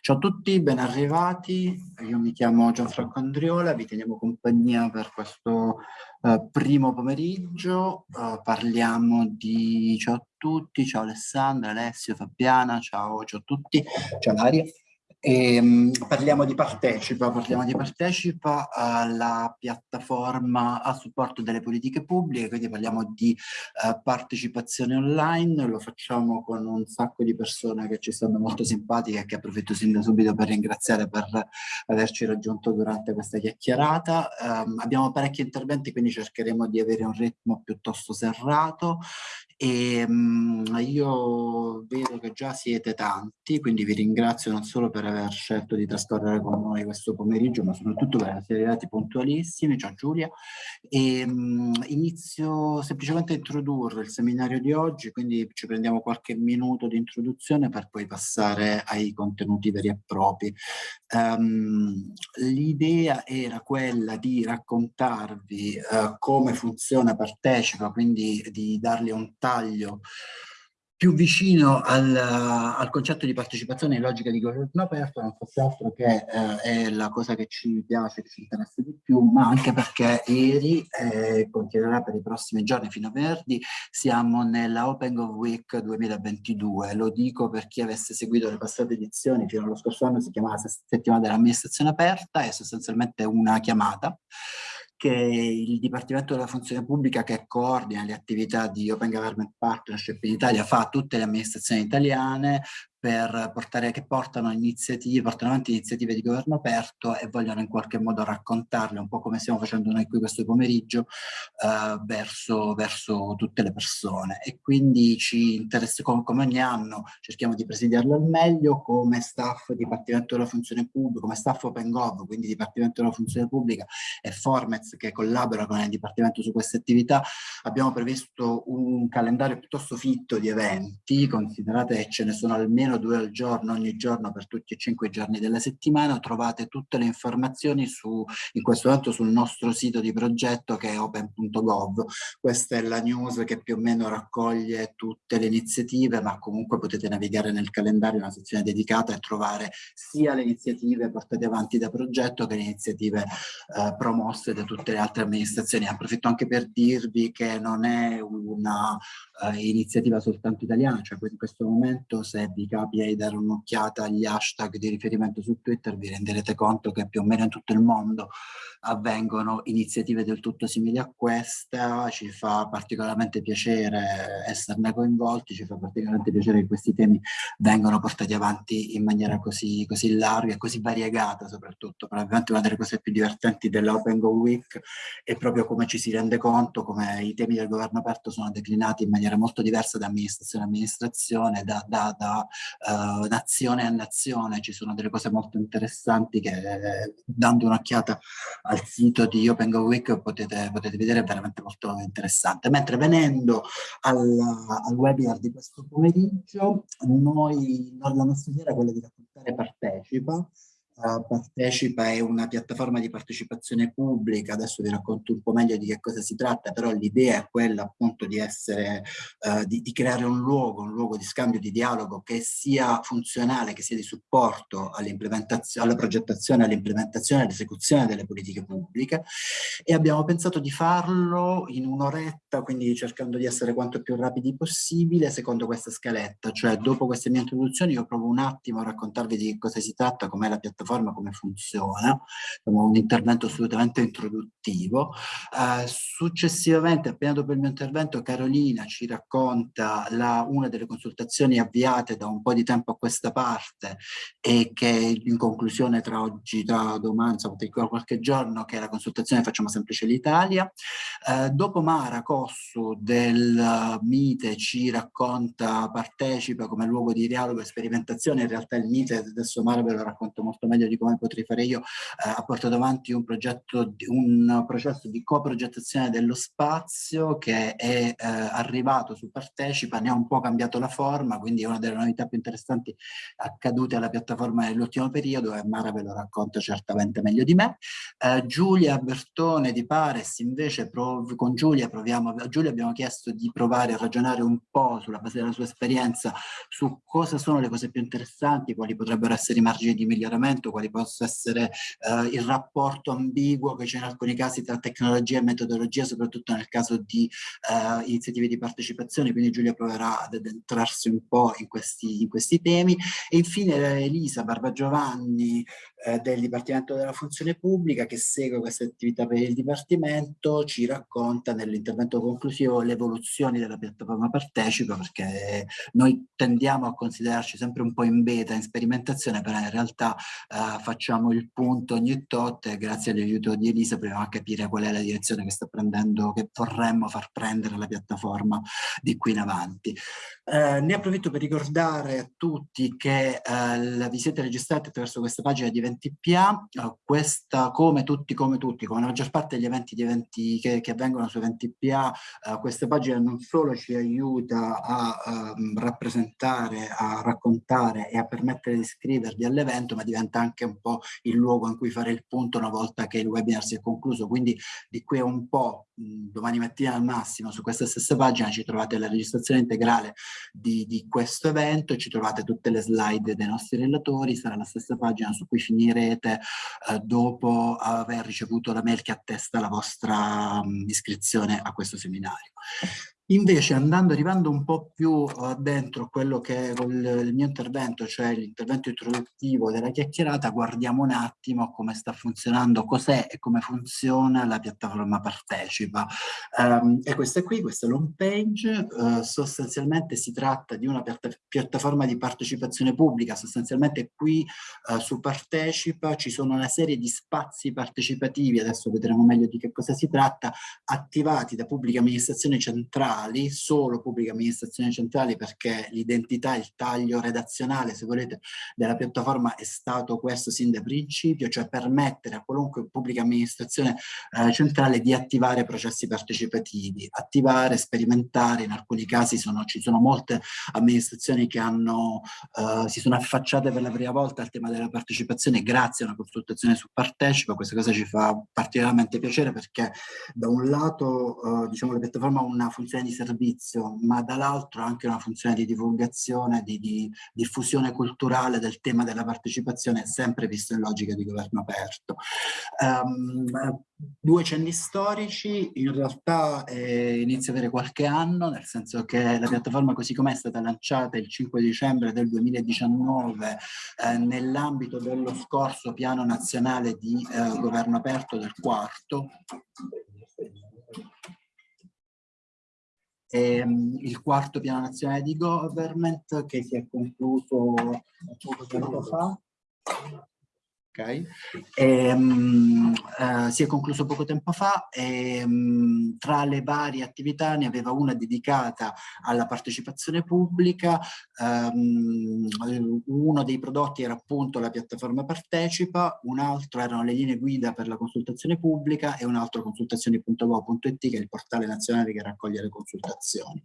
Ciao a tutti, ben arrivati. Io mi chiamo Gianfranco Andriola, vi teniamo compagnia per questo uh, primo pomeriggio. Uh, parliamo di... Ciao a tutti, ciao Alessandra, Alessio, Fabiana, ciao, ciao a tutti, ciao Daria. E, um, parliamo di Partecipa, parliamo di Partecipa, uh, piattaforma a supporto delle politiche pubbliche, quindi parliamo di uh, partecipazione online, lo facciamo con un sacco di persone che ci stanno molto simpatiche e che approfitto sin da subito per ringraziare per averci raggiunto durante questa chiacchierata. Um, abbiamo parecchi interventi, quindi cercheremo di avere un ritmo piuttosto serrato e um, io vedo che già siete tanti, quindi vi ringrazio non solo per aver scelto di trascorrere con noi questo pomeriggio, ma soprattutto per essere arrivati puntualissimi. Ciao Giulia. E, um, inizio semplicemente a introdurre il seminario di oggi, quindi ci prendiamo qualche minuto di introduzione per poi passare ai contenuti veri e propri. Um, L'idea era quella di raccontarvi uh, come funziona Partecipa, quindi di dargli un taglio più vicino al, al, concetto di partecipazione in logica di governo aperto, non fosse altro che eh, è la cosa che ci piace, che ci interessa di più, ma anche perché ieri, eh, continuerà per i prossimi giorni fino a venerdì, siamo nella Open Go Week 2022. Lo dico per chi avesse seguito le passate edizioni, fino allo scorso anno si chiamava settimana dell'amministrazione aperta, è sostanzialmente una chiamata che il Dipartimento della Funzione Pubblica che coordina le attività di Open Government Partnership in Italia fa a tutte le amministrazioni italiane, per portare, che portano iniziative, portano avanti iniziative di governo aperto e vogliono in qualche modo raccontarle, un po' come stiamo facendo noi qui questo pomeriggio, eh, verso, verso, tutte le persone. E quindi ci interessa, come, come, ogni anno, cerchiamo di presidiarlo al meglio come staff Dipartimento della Funzione Pubblica, come staff OpenGov, quindi Dipartimento della Funzione Pubblica e Formez che collabora con il Dipartimento su queste attività. Abbiamo previsto un calendario piuttosto fitto di eventi, considerate che ce ne sono almeno almeno due al giorno, ogni giorno per tutti e cinque i giorni della settimana. Trovate tutte le informazioni su, in questo momento sul nostro sito di progetto che è open.gov. Questa è la news che più o meno raccoglie tutte le iniziative, ma comunque potete navigare nel calendario, una sezione dedicata e trovare sia le iniziative portate avanti da progetto che le iniziative eh, promosse da tutte le altre amministrazioni. Approfitto anche per dirvi che non è una uh, iniziativa soltanto italiana, cioè in questo momento se vi di dare un'occhiata agli hashtag di riferimento su Twitter vi renderete conto che più o meno in tutto il mondo avvengono iniziative del tutto simili a questa, ci fa particolarmente piacere esserne coinvolti, ci fa particolarmente piacere che questi temi vengano portati avanti in maniera così, così larga e così variegata soprattutto. Probabilmente una delle cose più divertenti dell'Open Go Week è proprio come ci si rende conto come i temi del governo aperto sono declinati in maniera molto diversa da amministrazione a amministrazione, da, da, da uh, nazione a nazione, ci sono delle cose molto interessanti che dando un'occhiata al sito di Open Go Week potete, potete vedere, è veramente molto interessante. Mentre venendo al, al webinar di questo pomeriggio, noi, la nostra idea era quella di raccontare Partecipa, Partecipa è una piattaforma di partecipazione pubblica, adesso vi racconto un po' meglio di che cosa si tratta, però l'idea è quella appunto di essere, uh, di, di, creare un luogo, un luogo di scambio, di dialogo che sia funzionale, che sia di supporto all'implementazione, alla progettazione, all'implementazione all'esecuzione delle politiche pubbliche. E abbiamo pensato di farlo in un'oretta, quindi cercando di essere quanto più rapidi possibile secondo questa scaletta, cioè dopo queste mie introduzioni io provo un attimo a raccontarvi di cosa si tratta, com'è la piattaforma piattaforma come funziona, un intervento assolutamente introduttivo. Uh, successivamente, appena dopo il mio intervento, Carolina ci racconta la, una delle consultazioni avviate da un po' di tempo a questa parte e che in conclusione tra oggi, tra domani, insomma, tra qualche giorno, che è la consultazione Facciamo Semplice l'Italia. Uh, dopo Mara Cossu del MITE ci racconta, partecipa come luogo di dialogo e sperimentazione, in realtà il MITE, adesso Mara ve lo racconto molto meglio meglio di come potrei fare io, eh, ha portato avanti un progetto, un processo di coprogettazione dello spazio che è eh, arrivato su Partecipa, ne ha un po' cambiato la forma, quindi è una delle novità più interessanti accadute alla piattaforma nell'ultimo periodo e Mara ve lo racconta certamente meglio di me. Eh, Giulia Bertone di Pares invece con Giulia proviamo, a Giulia abbiamo chiesto di provare a ragionare un po' sulla base della sua esperienza su cosa sono le cose più interessanti, quali potrebbero essere i margini di miglioramento, quali possa essere eh, il rapporto ambiguo che c'è in alcuni casi tra tecnologia e metodologia, soprattutto nel caso di eh, iniziative di partecipazione, quindi Giulia proverà ad addentrarsi un po' in questi, in questi temi. E infine Elisa Barbagiovanni eh, del Dipartimento della Funzione Pubblica che segue queste attività per il Dipartimento, ci racconta nell'intervento conclusivo le evoluzioni della piattaforma Partecipa perché noi tendiamo a considerarci sempre un po' in beta, in sperimentazione, però in realtà eh, facciamo il punto ogni tot e grazie all'aiuto di Elisa proviamo a capire qual è la direzione che sta prendendo, che vorremmo far prendere la piattaforma di qui in avanti. Eh, ne approfitto per ricordare a tutti che eh, vi siete registrati attraverso questa pagina di eventi PA, eh, questa come tutti, come tutti, come la maggior parte degli eventi, di eventi che, che avvengono su eventi PA, eh, questa pagina non solo ci aiuta a um, rappresentare, a raccontare e a permettere di iscrivervi all'evento, ma diventa anche un po' il luogo in cui fare il punto una volta che il webinar si è concluso, quindi di qui a un po', domani mattina al massimo, su questa stessa pagina ci trovate la registrazione integrale di, di questo evento, ci trovate tutte le slide dei nostri relatori, sarà la stessa pagina su cui finirete eh, dopo aver ricevuto la mail che attesta la vostra mh, iscrizione a questo seminario. Invece andando, arrivando un po' più uh, dentro quello che è il, mio intervento, cioè l'intervento introduttivo della chiacchierata, guardiamo un attimo come sta funzionando, cos'è e come funziona la piattaforma Partecipa. Um, e questa qui, questa è l'home page, uh, sostanzialmente si tratta di una piatta piattaforma di partecipazione pubblica, sostanzialmente qui uh, su Partecipa ci sono una serie di spazi partecipativi, adesso vedremo meglio di che cosa si tratta, attivati da pubblica amministrazione centrale centrali, solo pubbliche amministrazioni centrali perché l'identità, il taglio redazionale, se volete, della piattaforma è stato questo sin da principio, cioè permettere a qualunque pubblica amministrazione eh, centrale di attivare processi partecipativi, attivare, sperimentare, in alcuni casi sono, ci sono molte amministrazioni che hanno, eh, si sono affacciate per la prima volta al tema della partecipazione grazie a una consultazione su Partecipa, questa cosa ci fa particolarmente piacere perché da un lato eh, diciamo la piattaforma ha una funzione di di servizio, ma dall'altro anche una funzione di divulgazione, di, di, diffusione culturale del tema della partecipazione, sempre visto in logica di governo aperto. Um, due cenni storici, in realtà eh, inizia ad avere qualche anno, nel senso che la piattaforma così com'è stata lanciata il 5 dicembre del 2019 eh, nell'ambito dello scorso piano nazionale di eh, governo aperto del quarto, ehm, il quarto piano nazionale di government che si è concluso poco tempo fa Okay. E, um, uh, si è concluso poco tempo fa e um, tra le varie attività ne aveva una dedicata alla partecipazione pubblica, um, uno dei prodotti era appunto la piattaforma Partecipa, un altro erano le linee guida per la consultazione pubblica e un altro consultazioni.gov.it che è il portale nazionale che raccoglie le consultazioni.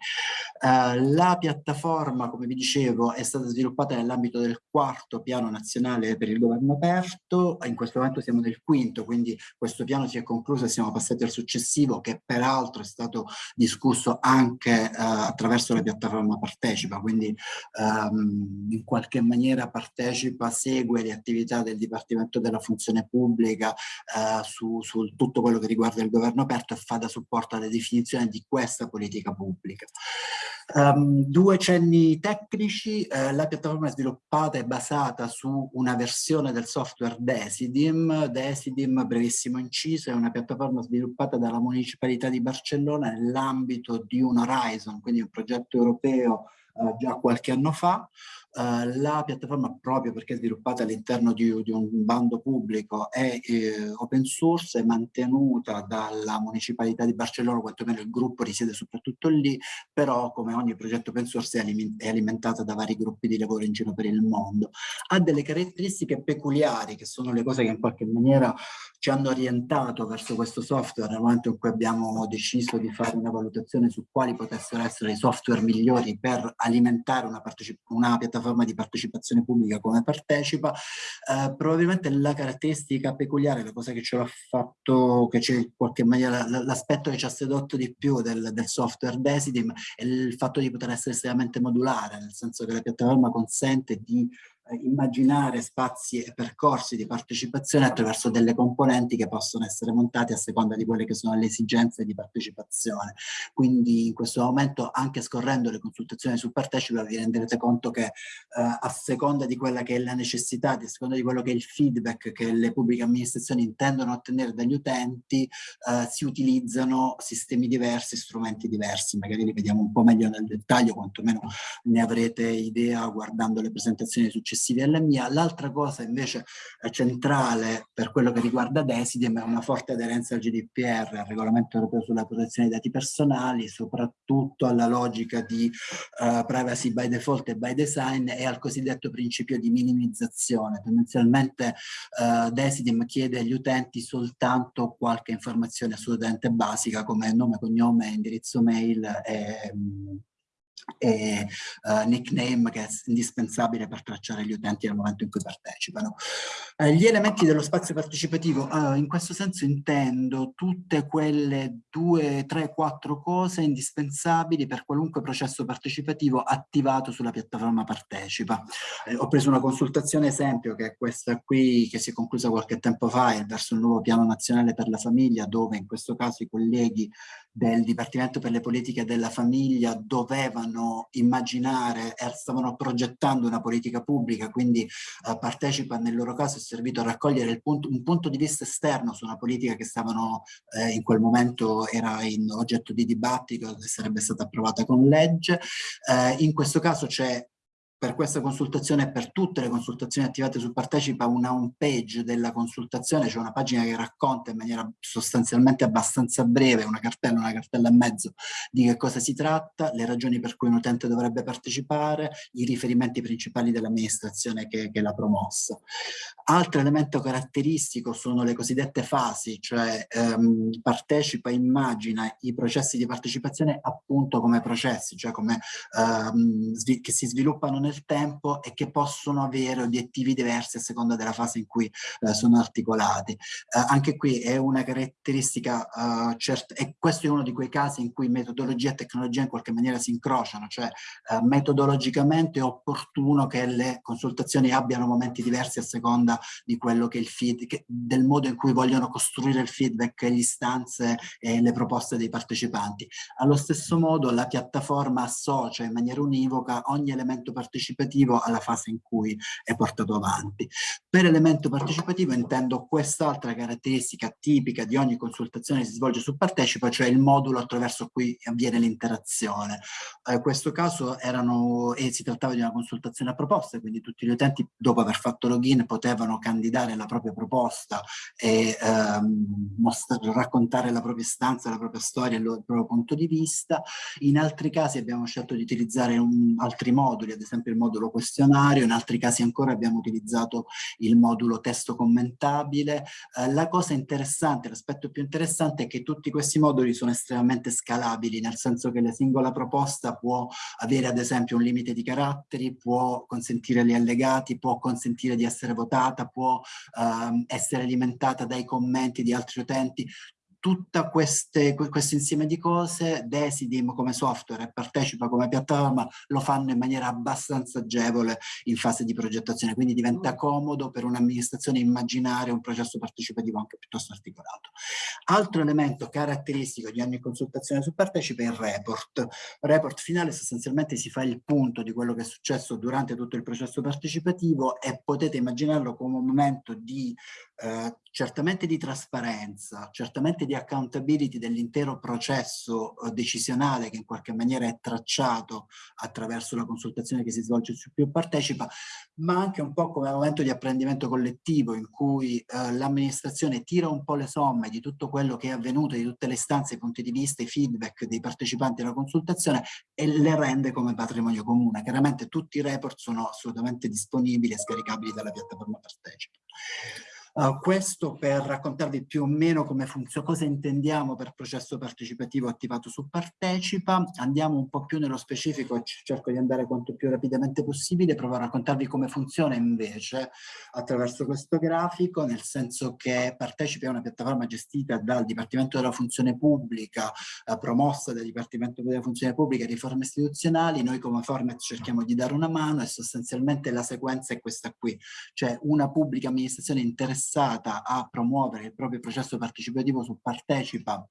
Uh, la piattaforma, come vi dicevo, è stata sviluppata nell'ambito del quarto piano nazionale per il governo aperto quarto, in questo momento siamo nel quinto, quindi questo piano si è concluso e siamo passati al successivo che peraltro è stato discusso anche eh, attraverso la piattaforma Partecipa, quindi ehm, in qualche maniera Partecipa segue le attività del Dipartimento della Funzione Pubblica eh, su, su tutto quello che riguarda il governo aperto e fa da supporto alla definizione di questa politica pubblica. Um, due cenni tecnici, eh, la piattaforma è sviluppata e basata su una versione del software Desidim. Desidim, brevissimo inciso, è una piattaforma sviluppata dalla Municipalità di Barcellona nell'ambito di un Horizon, quindi un progetto europeo eh, già qualche anno fa. Uh, la piattaforma, proprio perché è sviluppata all'interno di, di, un bando pubblico, è eh, open source, è mantenuta dalla Municipalità di Barcellona, quantomeno il gruppo risiede soprattutto lì, però come ogni progetto open source è alimentata da vari gruppi di lavoro in giro per il mondo. Ha delle caratteristiche peculiari, che sono le cose che in qualche maniera ci hanno orientato verso questo software nel momento in cui abbiamo deciso di fare una valutazione su quali potessero essere i software migliori per alimentare una, una piattaforma di partecipazione pubblica come partecipa, eh, probabilmente la caratteristica peculiare, la cosa che ce l'ha fatto, che c'è in qualche maniera l'aspetto che ci ha sedotto di più del, del software Desidim è il fatto di poter essere estremamente modulare, nel senso che la piattaforma consente di immaginare spazi e percorsi di partecipazione attraverso delle componenti che possono essere montate a seconda di quelle che sono le esigenze di partecipazione. Quindi in questo momento anche scorrendo le consultazioni su Partecipa vi renderete conto che eh, a seconda di quella che è la necessità, a seconda di quello che è il feedback che le pubbliche amministrazioni intendono ottenere dagli utenti, eh, si utilizzano sistemi diversi, strumenti diversi, magari li vediamo un po' meglio nel dettaglio, quantomeno ne avrete idea guardando le presentazioni successive successivi alla mia. L'altra cosa invece centrale per quello che riguarda Desidem è una forte aderenza al GDPR, al regolamento europeo sulla protezione dei dati personali, soprattutto alla logica di uh, privacy by default e by design e al cosiddetto principio di minimizzazione. Tendenzialmente uh, Desidem chiede agli utenti soltanto qualche informazione assolutamente basica come nome, cognome, indirizzo mail e e uh, nickname che è indispensabile per tracciare gli utenti nel momento in cui partecipano. Uh, gli elementi dello spazio partecipativo, uh, in questo senso intendo tutte quelle due, tre, quattro cose indispensabili per qualunque processo partecipativo attivato sulla piattaforma Partecipa. Ho preso una consultazione esempio che è questa qui che si è conclusa qualche tempo fa verso il nuovo piano nazionale per la famiglia dove in questo caso i colleghi del Dipartimento per le politiche della famiglia dovevano immaginare e stavano progettando una politica pubblica, quindi eh, partecipa nel loro caso è servito a raccogliere punto, un punto di vista esterno su una politica che stavano eh, in quel momento era in oggetto di dibattito e sarebbe stata approvata con legge. Eh, in questo caso c'è per questa consultazione e per tutte le consultazioni attivate su Partecipa una home page della consultazione, cioè una pagina che racconta in maniera sostanzialmente abbastanza breve, una cartella, una cartella e mezzo, di che cosa si tratta, le ragioni per cui un utente dovrebbe partecipare, i riferimenti principali dell'amministrazione che, che l'ha promossa. Altro elemento caratteristico sono le cosiddette fasi, cioè ehm, partecipa, immagina i processi di partecipazione appunto come processi, cioè come ehm, che si sviluppano nel tempo e che possono avere obiettivi diversi a seconda della fase in cui eh, sono articolati. Eh, anche qui è una caratteristica eh, certa, e questo è uno di quei casi in cui metodologia e tecnologia in qualche maniera si incrociano, cioè eh, metodologicamente è opportuno che le consultazioni abbiano momenti diversi a seconda di quello che il feed, che, del modo in cui vogliono costruire il feedback, le istanze e le proposte dei partecipanti. Allo stesso modo la piattaforma associa in maniera univoca ogni elemento partecipante partecipativo alla fase in cui è portato avanti. Per elemento partecipativo intendo quest'altra caratteristica tipica di ogni consultazione che si svolge su Partecipa, cioè il modulo attraverso cui avviene l'interazione. Eh, in questo caso erano, e si trattava di una consultazione a proposte, quindi tutti gli utenti dopo aver fatto login potevano candidare la propria proposta e ehm, raccontare la propria stanza, la propria storia, il proprio punto di vista. In altri casi abbiamo scelto di utilizzare un, altri moduli, ad esempio esempio il modulo questionario, in altri casi ancora abbiamo utilizzato il modulo testo commentabile. Eh, la cosa interessante, l'aspetto più interessante è che tutti questi moduli sono estremamente scalabili, nel senso che la singola proposta può avere ad esempio un limite di caratteri, può consentire gli allegati, può consentire di essere votata, può ehm, essere alimentata dai commenti di altri utenti, tutto questo insieme di cose, Desidim come software e Partecipa come piattaforma lo fanno in maniera abbastanza agevole in fase di progettazione, quindi diventa mm. comodo per un'amministrazione immaginare un processo partecipativo anche piuttosto articolato. Altro elemento caratteristico di ogni consultazione su Partecipa è il report. Il report finale sostanzialmente si fa il punto di quello che è successo durante tutto il processo partecipativo e potete immaginarlo come un momento di eh, certamente di trasparenza, certamente di accountability dell'intero processo eh, decisionale che in qualche maniera è tracciato attraverso la consultazione che si svolge su più partecipa, ma anche un po' come momento di apprendimento collettivo in cui eh, l'amministrazione tira un po' le somme di tutto quello che è avvenuto, di tutte le istanze, i punti di vista, i feedback dei partecipanti alla consultazione e le rende come patrimonio comune. Chiaramente tutti i report sono assolutamente disponibili e scaricabili dalla piattaforma Partecipa. Uh, questo per raccontarvi più o meno come funziona, cosa intendiamo per processo partecipativo attivato su Partecipa. Andiamo un po' più nello specifico, cerco di andare quanto più rapidamente possibile, provo a raccontarvi come funziona invece attraverso questo grafico, nel senso che Partecipa è una piattaforma gestita dal Dipartimento della Funzione Pubblica, uh, promossa dal Dipartimento della Funzione Pubblica e Riforme Istituzionali. Noi come Format cerchiamo di dare una mano e sostanzialmente la sequenza è questa qui, cioè una pubblica amministrazione interessata interessata a promuovere il proprio processo partecipativo su Partecipa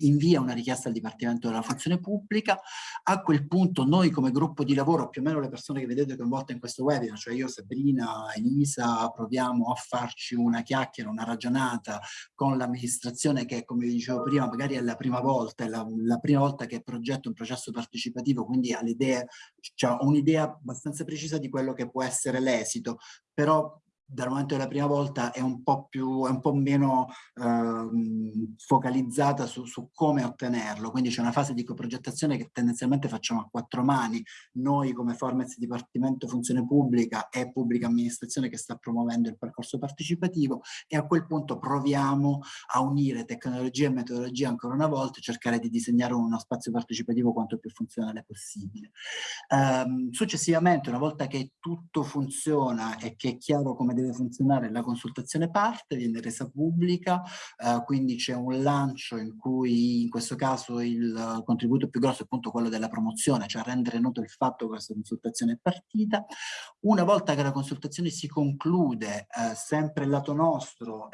invia una richiesta al Dipartimento della Funzione Pubblica, a quel punto noi come gruppo di lavoro, più o meno le persone che vedete coinvolte in questo webinar, cioè io, Sabrina, Elisa, proviamo a farci una chiacchiera, una ragionata con l'amministrazione che, come vi dicevo prima, magari è la prima volta, è la, la prima volta che progetta un processo partecipativo, quindi ha l'idea, cioè, un'idea abbastanza precisa di quello che può essere l'esito, però dal momento della prima volta è un po' più, è un po' meno eh, focalizzata su, su, come ottenerlo, quindi c'è una fase di coprogettazione che tendenzialmente facciamo a quattro mani, noi come Formez Dipartimento Funzione Pubblica e Pubblica Amministrazione che sta promuovendo il percorso partecipativo e a quel punto proviamo a unire tecnologia e metodologia ancora una volta e cercare di disegnare uno spazio partecipativo quanto più funzionale possibile. Um, successivamente, una volta che tutto funziona e che è chiaro come deve deve funzionare la consultazione parte, viene resa pubblica, eh, quindi c'è un lancio in cui in questo caso il contributo più grosso è appunto quello della promozione, cioè rendere noto il fatto che questa consultazione è partita. Una volta che la consultazione si conclude, eh, sempre il lato nostro,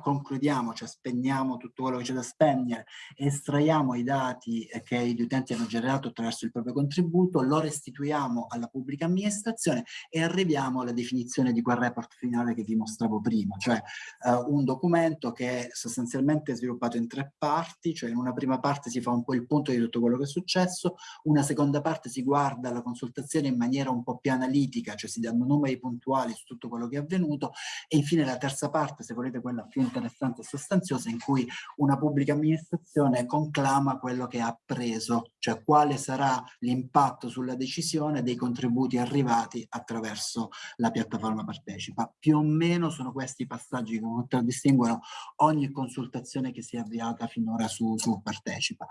concludiamo, cioè spegniamo tutto quello che c'è da spegnere, estraiamo i dati che gli utenti hanno generato attraverso il proprio contributo, lo restituiamo alla pubblica amministrazione e arriviamo alla definizione di quel report finale che vi mostravo prima, cioè uh, un documento che è sostanzialmente sviluppato in tre parti, cioè in una prima parte si fa un po' il punto di tutto quello che è successo, una seconda parte si guarda la consultazione in maniera un po' più analitica, cioè si danno numeri puntuali su tutto quello che è avvenuto e infine la terza parte, se volete quella più interessante e sostanziosa, in cui una pubblica amministrazione conclama quello che ha preso, cioè quale sarà l'impatto sulla decisione dei contributi arrivati attraverso la piattaforma partecipa più o meno sono questi i passaggi che contraddistinguono ogni consultazione che si è avviata finora su, su Partecipa.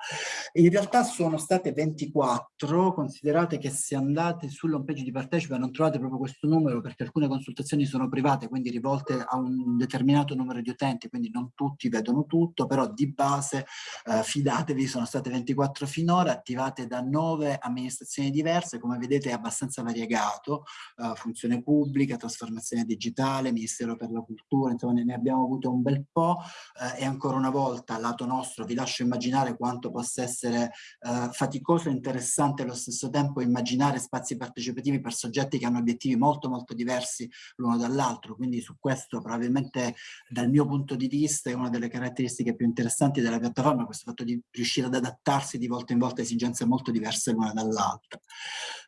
In realtà sono state 24, considerate che se andate sull'home page di Partecipa non trovate proprio questo numero perché alcune consultazioni sono private, quindi rivolte a un determinato numero di utenti, quindi non tutti vedono tutto, però di base eh, fidatevi, sono state 24 finora, attivate da nove amministrazioni diverse, come vedete è abbastanza variegato, eh, funzione pubblica, trasformazione digitale, digitale, Ministero per la Cultura, insomma ne abbiamo avuto un bel po' eh, e ancora una volta, lato nostro, vi lascio immaginare quanto possa essere eh, faticoso e interessante allo stesso tempo immaginare spazi partecipativi per soggetti che hanno obiettivi molto molto diversi l'uno dall'altro, quindi su questo probabilmente dal mio punto di vista è una delle caratteristiche più interessanti della piattaforma, questo fatto di riuscire ad adattarsi di volta in volta a esigenze molto diverse l'una dall'altra.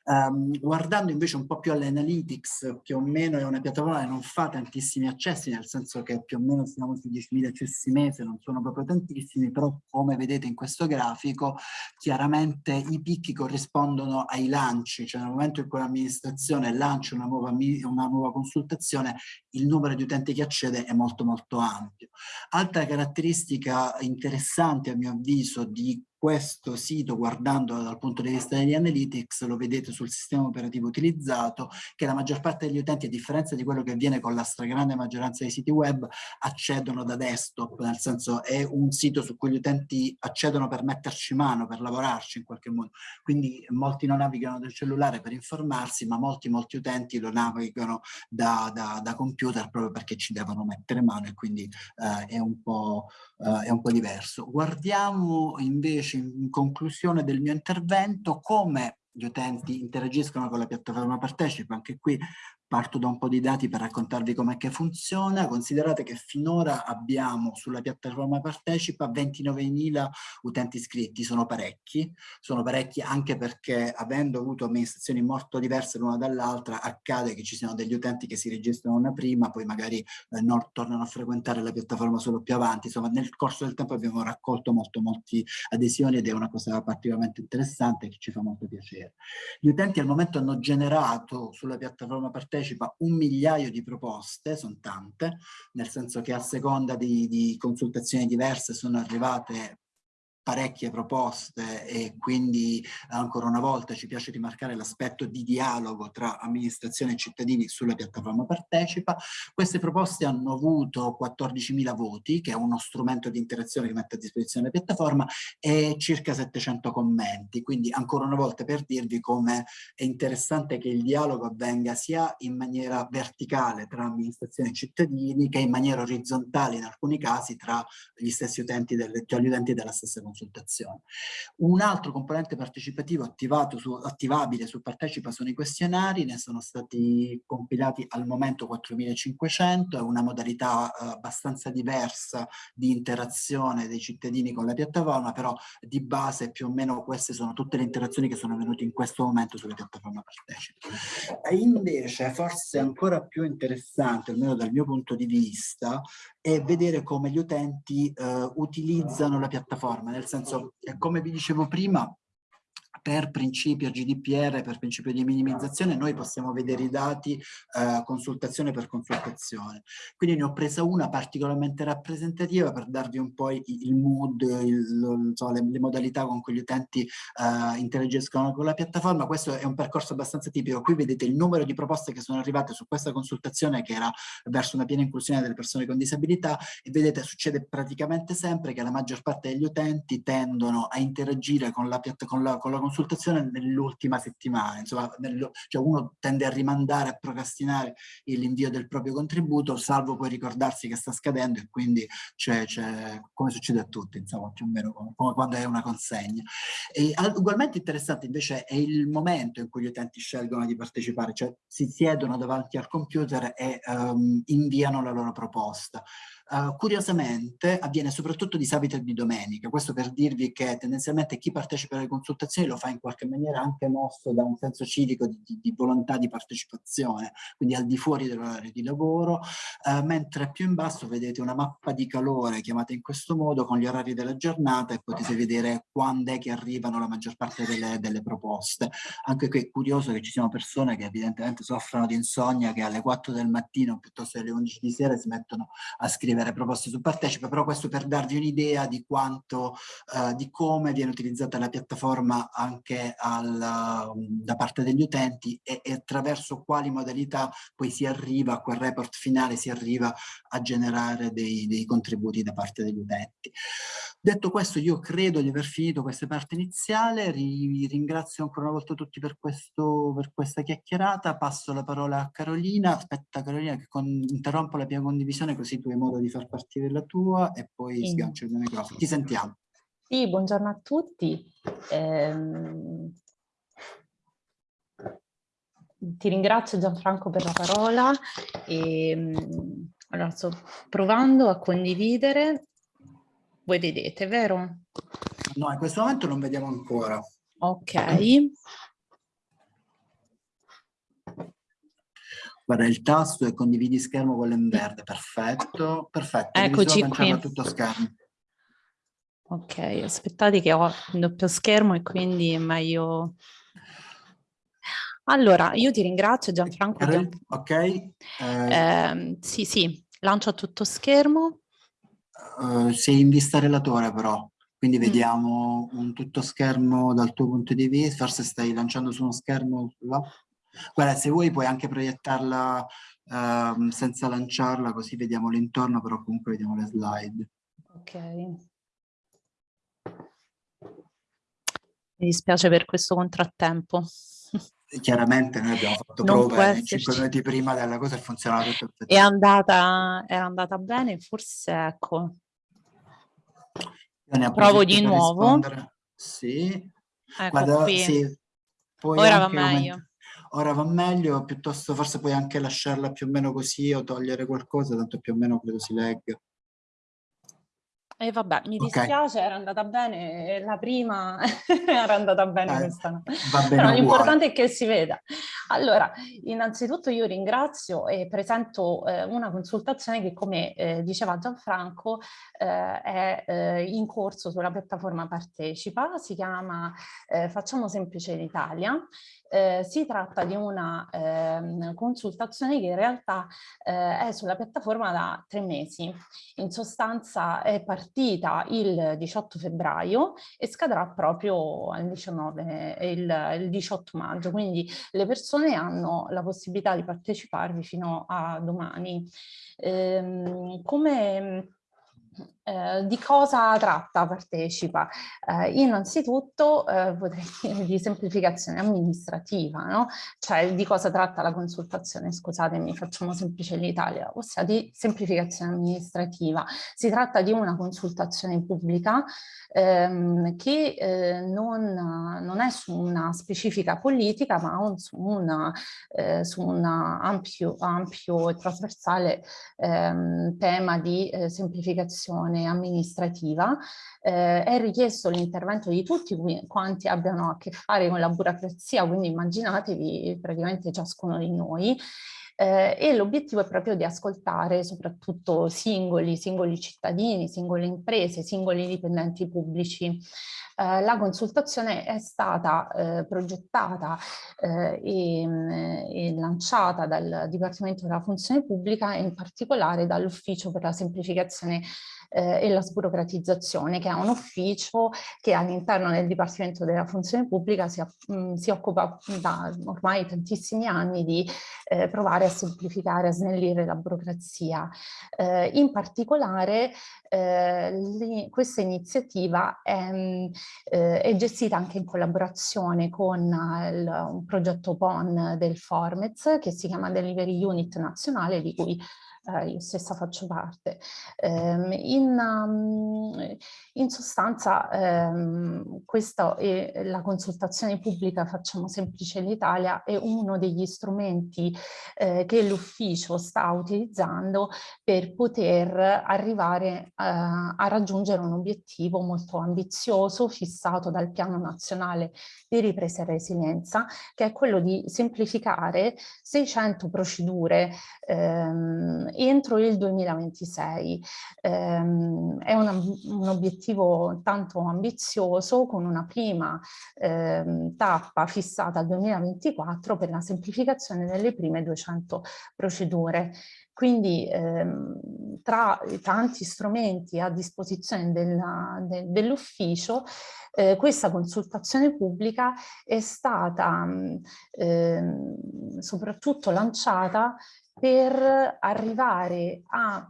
Um, guardando invece un po' più alle analytics, più o meno è una piattaforma che non fa tantissimi accessi, nel senso che più o meno siamo su 10.000 accessi mese, non sono proprio tantissimi, però come vedete in questo grafico, chiaramente i picchi corrispondono ai lanci, cioè nel momento in cui l'amministrazione lancia una nuova, una nuova consultazione, il numero di utenti che accede è molto molto ampio. Altra caratteristica interessante a mio avviso di questo sito, guardando dal punto di vista degli analytics, lo vedete sul sistema operativo utilizzato, che la maggior parte degli utenti, a differenza di quello che avviene con la stragrande maggioranza dei siti web, accedono da desktop, nel senso è un sito su cui gli utenti accedono per metterci mano, per lavorarci in qualche modo. Quindi molti non navigano del cellulare per informarsi, ma molti, molti utenti lo navigano da, da, da computer proprio perché ci devono mettere mano e quindi eh, è, un po', eh, è un po' diverso. Guardiamo invece in conclusione del mio intervento come gli utenti interagiscono con la piattaforma Partecipa, anche qui parto da un po' di dati per raccontarvi com'è che funziona. Considerate che finora abbiamo sulla piattaforma Partecipa 29.000 utenti iscritti, sono parecchi, sono parecchi anche perché avendo avuto amministrazioni molto diverse l'una dall'altra accade che ci siano degli utenti che si registrano una prima, poi magari eh, non tornano a frequentare la piattaforma solo più avanti, insomma nel corso del tempo abbiamo raccolto molto molti adesioni ed è una cosa particolarmente interessante che ci fa molto piacere. Gli utenti al momento hanno generato sulla piattaforma Partecipa partecipa un migliaio di proposte, sono tante, nel senso che a seconda di, di consultazioni diverse sono arrivate parecchie proposte e quindi ancora una volta ci piace rimarcare l'aspetto di dialogo tra amministrazione e cittadini sulla piattaforma Partecipa. Queste proposte hanno avuto 14.000 voti, che è uno strumento di interazione che mette a disposizione la piattaforma, e circa 700 commenti. Quindi ancora una volta per dirvi come è interessante che il dialogo avvenga sia in maniera verticale tra amministrazione e cittadini che in maniera orizzontale in alcuni casi tra gli stessi utenti, delle, gli utenti della stessa comunità consultazione. Un altro componente partecipativo attivato su, attivabile su Partecipa sono i questionari, ne sono stati compilati al momento 4500, è una modalità eh, abbastanza diversa di interazione dei cittadini con la piattaforma, però di base più o meno queste sono tutte le interazioni che sono venute in questo momento sulla piattaforma Partecipa. E invece forse ancora più interessante, almeno dal mio punto di vista, è vedere come gli utenti eh, utilizzano la piattaforma, nel senso, come vi dicevo prima, per principio GDPR, per principio di minimizzazione, noi possiamo vedere i dati eh, consultazione per consultazione. Quindi ne ho presa una particolarmente rappresentativa per darvi un po' il, mood, il, so, le, le, modalità con cui gli utenti eh, interagiscono con la piattaforma. Questo è un percorso abbastanza tipico. Qui vedete il numero di proposte che sono arrivate su questa consultazione che era verso una piena inclusione delle persone con disabilità e vedete succede praticamente sempre che la maggior parte degli utenti tendono a interagire con la, con la, con la consultazione consultazione nell'ultima settimana, insomma, nel, cioè uno tende a rimandare, a procrastinare l'invio del proprio contributo, salvo poi ricordarsi che sta scadendo e quindi c'è, come succede a tutti, insomma, più o meno come, quando è una consegna. E, ugualmente interessante invece è il momento in cui gli utenti scelgono di partecipare, cioè si siedono davanti al computer e um, inviano la loro proposta. Uh, curiosamente avviene soprattutto di sabato e di domenica, questo per dirvi che tendenzialmente chi partecipa alle consultazioni lo fa in qualche maniera anche mosso da un senso civico di, di, di volontà di partecipazione, quindi al di fuori dell'orario di lavoro, uh, mentre più in basso vedete una mappa di calore chiamata in questo modo con gli orari della giornata e potete vedere quando è che arrivano la maggior parte delle, delle proposte. Anche qui è curioso che ci siano persone che evidentemente soffrono di insonnia che alle 4 del mattino piuttosto che alle 11 di sera si mettono a scrivere scrivere proposte su Partecipa, però questo per darvi un'idea di quanto, eh, di come viene utilizzata la piattaforma anche al, da parte degli utenti e, e, attraverso quali modalità poi si arriva a quel report finale, si arriva a generare dei, dei contributi da parte degli utenti. Detto questo, io credo di aver finito questa parte iniziale, Ri ringrazio ancora una volta tutti per, questo, per questa chiacchierata, passo la parola a Carolina, aspetta Carolina che con, interrompo la mia condivisione così tu hai modo di far partire la tua e poi sì. sgancio il mio microfono. Ti sentiamo. Sì, buongiorno a tutti. Eh, ti ringrazio Gianfranco per la parola. E, ehm, allora, sto provando a condividere voi vedete, vero? No, in questo momento non vediamo ancora. Ok. Guarda, il tasto è condividi schermo quello in verde, perfetto, perfetto. Eccoci qui. tutto schermo. Ok, aspettate che ho il doppio schermo e quindi è meglio... Allora, io ti ringrazio Gianfranco. Gian... Ok. Eh... Eh, sì, sì, lancio a tutto schermo. Uh, sei in vista relatore però, quindi mm. vediamo un tutto schermo dal tuo punto di vista, forse stai lanciando su uno schermo là. Guarda, se vuoi puoi anche proiettarla uh, senza lanciarla, così vediamo l'intorno, però comunque vediamo le slide. Ok. Mi dispiace per questo contrattempo. Chiaramente noi abbiamo fatto non prove 5 minuti prima della cosa e funzionava tutto è andata, è andata bene forse ecco. Provo di nuovo. sì. Ecco Guarda, sì. Ora va meglio ora va meglio, piuttosto forse puoi anche lasciarla più o meno così o togliere qualcosa, tanto più o meno credo si legga. E vabbè, mi okay. dispiace, era andata bene la prima, era andata bene eh, questa no. Però l'importante è che si veda. Allora, innanzitutto io ringrazio e presento eh, una consultazione che come eh, diceva Gianfranco eh, è eh, in corso sulla piattaforma Partecipa, si chiama eh, Facciamo Semplice l'Italia eh, si tratta di una eh, consultazione che in realtà eh, è sulla piattaforma da tre mesi. In sostanza è partita il 18 febbraio e scadrà proprio il 19, il, il 18 maggio, quindi le persone hanno la possibilità di parteciparvi fino a domani. Ehm, come eh, di cosa tratta Partecipa? Eh, innanzitutto eh, potrei dire di semplificazione amministrativa, no? Cioè di cosa tratta la consultazione, scusatemi, facciamo semplice l'Italia, ossia di semplificazione amministrativa. Si tratta di una consultazione pubblica ehm, che eh, non, non, è su una specifica politica, ma un, su, una, eh, su un ampio, ampio, e trasversale ehm, tema di eh, semplificazione gestione amministrativa, eh, è richiesto l'intervento di tutti quanti abbiano a che fare con la burocrazia, quindi immaginatevi praticamente ciascuno di noi, eh, e l'obiettivo è proprio di ascoltare soprattutto singoli, singoli cittadini, singole imprese, singoli dipendenti pubblici. Eh, la consultazione è stata eh, progettata eh, e, mm, e, lanciata dal Dipartimento della Funzione Pubblica e in particolare dall'Ufficio per la semplificazione eh, e la sburocratizzazione, che è un ufficio che all'interno del Dipartimento della Funzione Pubblica si, mh, mm, si, occupa da ormai tantissimi anni di eh, provare a semplificare, a snellire la burocrazia. Eh, in particolare eh, questa iniziativa è, mm, eh, è, gestita anche in collaborazione con il, un progetto PON del Formez che si chiama Delivery Unit Nazionale di cui eh, io stessa faccio parte. Um, in, um, in, sostanza um, questa è la consultazione pubblica Facciamo Semplice l'Italia è uno degli strumenti eh, che l'ufficio sta utilizzando per poter arrivare uh, a raggiungere un obiettivo molto ambizioso fissato dal Piano Nazionale di Ripresa e Resilienza che è quello di semplificare 600 procedure ehm, entro il 2026. Ehm, è una, un obiettivo tanto ambizioso con una prima ehm, tappa fissata al 2024 per la semplificazione delle prime 200 procedure. Quindi ehm, tra i tanti strumenti a disposizione de, dell'ufficio, eh, questa consultazione pubblica è stata eh, soprattutto lanciata per arrivare a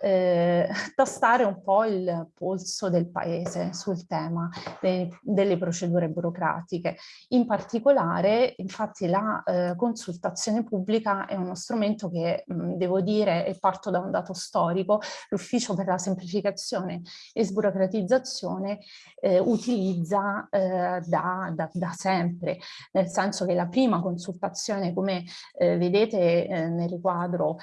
eh, tastare un po' il polso del paese sul tema de, delle procedure burocratiche. In particolare, infatti, la eh, consultazione pubblica è uno strumento che, mh, devo dire, e parto da un dato storico, l'Ufficio per la semplificazione e sburocratizzazione eh, utilizza eh, da, da, da, sempre, nel senso che la prima consultazione, come eh, vedete eh, nel riquadro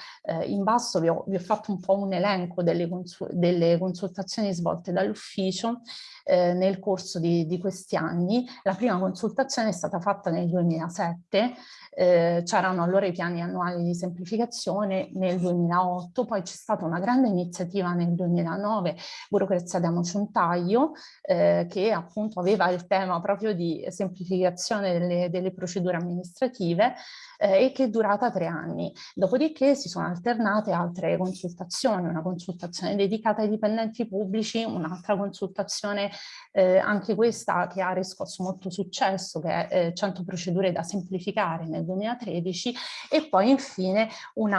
in basso, vi ho, vi ho fatto un po' un elenco elenco delle, consul delle consultazioni svolte dall'ufficio eh, nel corso di, di, questi anni. La prima consultazione è stata fatta nel 2007, eh, c'erano allora i piani annuali di semplificazione nel 2008, poi c'è stata una grande iniziativa nel 2009, Burocrazia Diamoci un taglio, eh, che appunto aveva il tema proprio di semplificazione delle, delle procedure amministrative eh, e che è durata tre anni. Dopodiché si sono alternate altre consultazioni, una consultazione dedicata ai dipendenti pubblici, un'altra consultazione eh, anche questa che ha riscosso molto successo, che è eh, 100 procedure da semplificare nel 2013 e poi infine un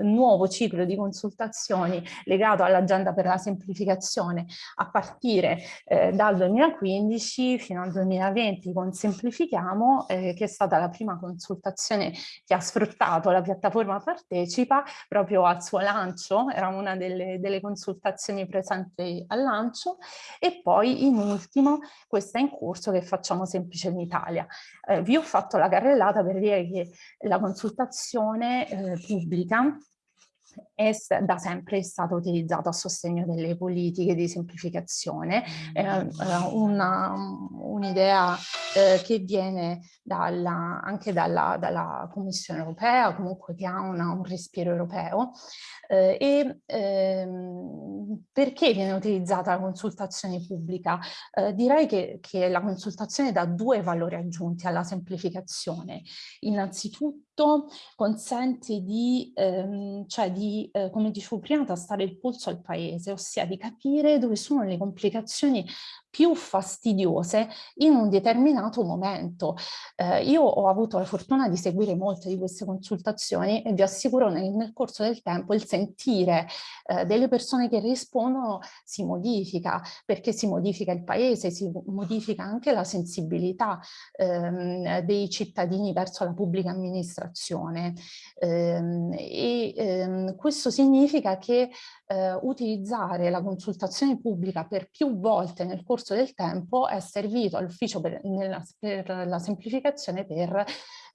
nuovo ciclo di consultazioni legato all'agenda per la semplificazione. A partire eh, dal 2015 fino al 2020 con Semplifichiamo, eh, che è stata la prima consultazione che ha sfruttato la piattaforma Partecipa proprio al suo lancio era una delle, delle consultazioni presenti al lancio, e poi in ultimo questa in corso che facciamo semplice in Italia. Eh, vi ho fatto la carrellata per dire che la consultazione eh, pubblica è da sempre stato utilizzato a sostegno delle politiche di semplificazione, eh, un'idea eh, che viene dalla, anche dalla, dalla, Commissione europea, comunque che ha una, un respiro europeo. Eh, e ehm, perché viene utilizzata la consultazione pubblica? Eh, direi che, che la consultazione dà due valori aggiunti alla semplificazione. Innanzitutto consente di, ehm, cioè di eh, come dicevo prima, tastare il polso al paese, ossia di capire dove sono le complicazioni più fastidiose in un determinato momento. Eh, io ho avuto la fortuna di seguire molte di queste consultazioni e vi assicuro nel, nel corso del tempo il sentire eh, delle persone che rispondono si modifica, perché si modifica il paese, si modifica anche la sensibilità ehm, dei cittadini verso la pubblica amministrazione ehm, e ehm, questo significa che eh, utilizzare la consultazione pubblica per più volte nel corso del tempo è servito all'ufficio per, per, la semplificazione per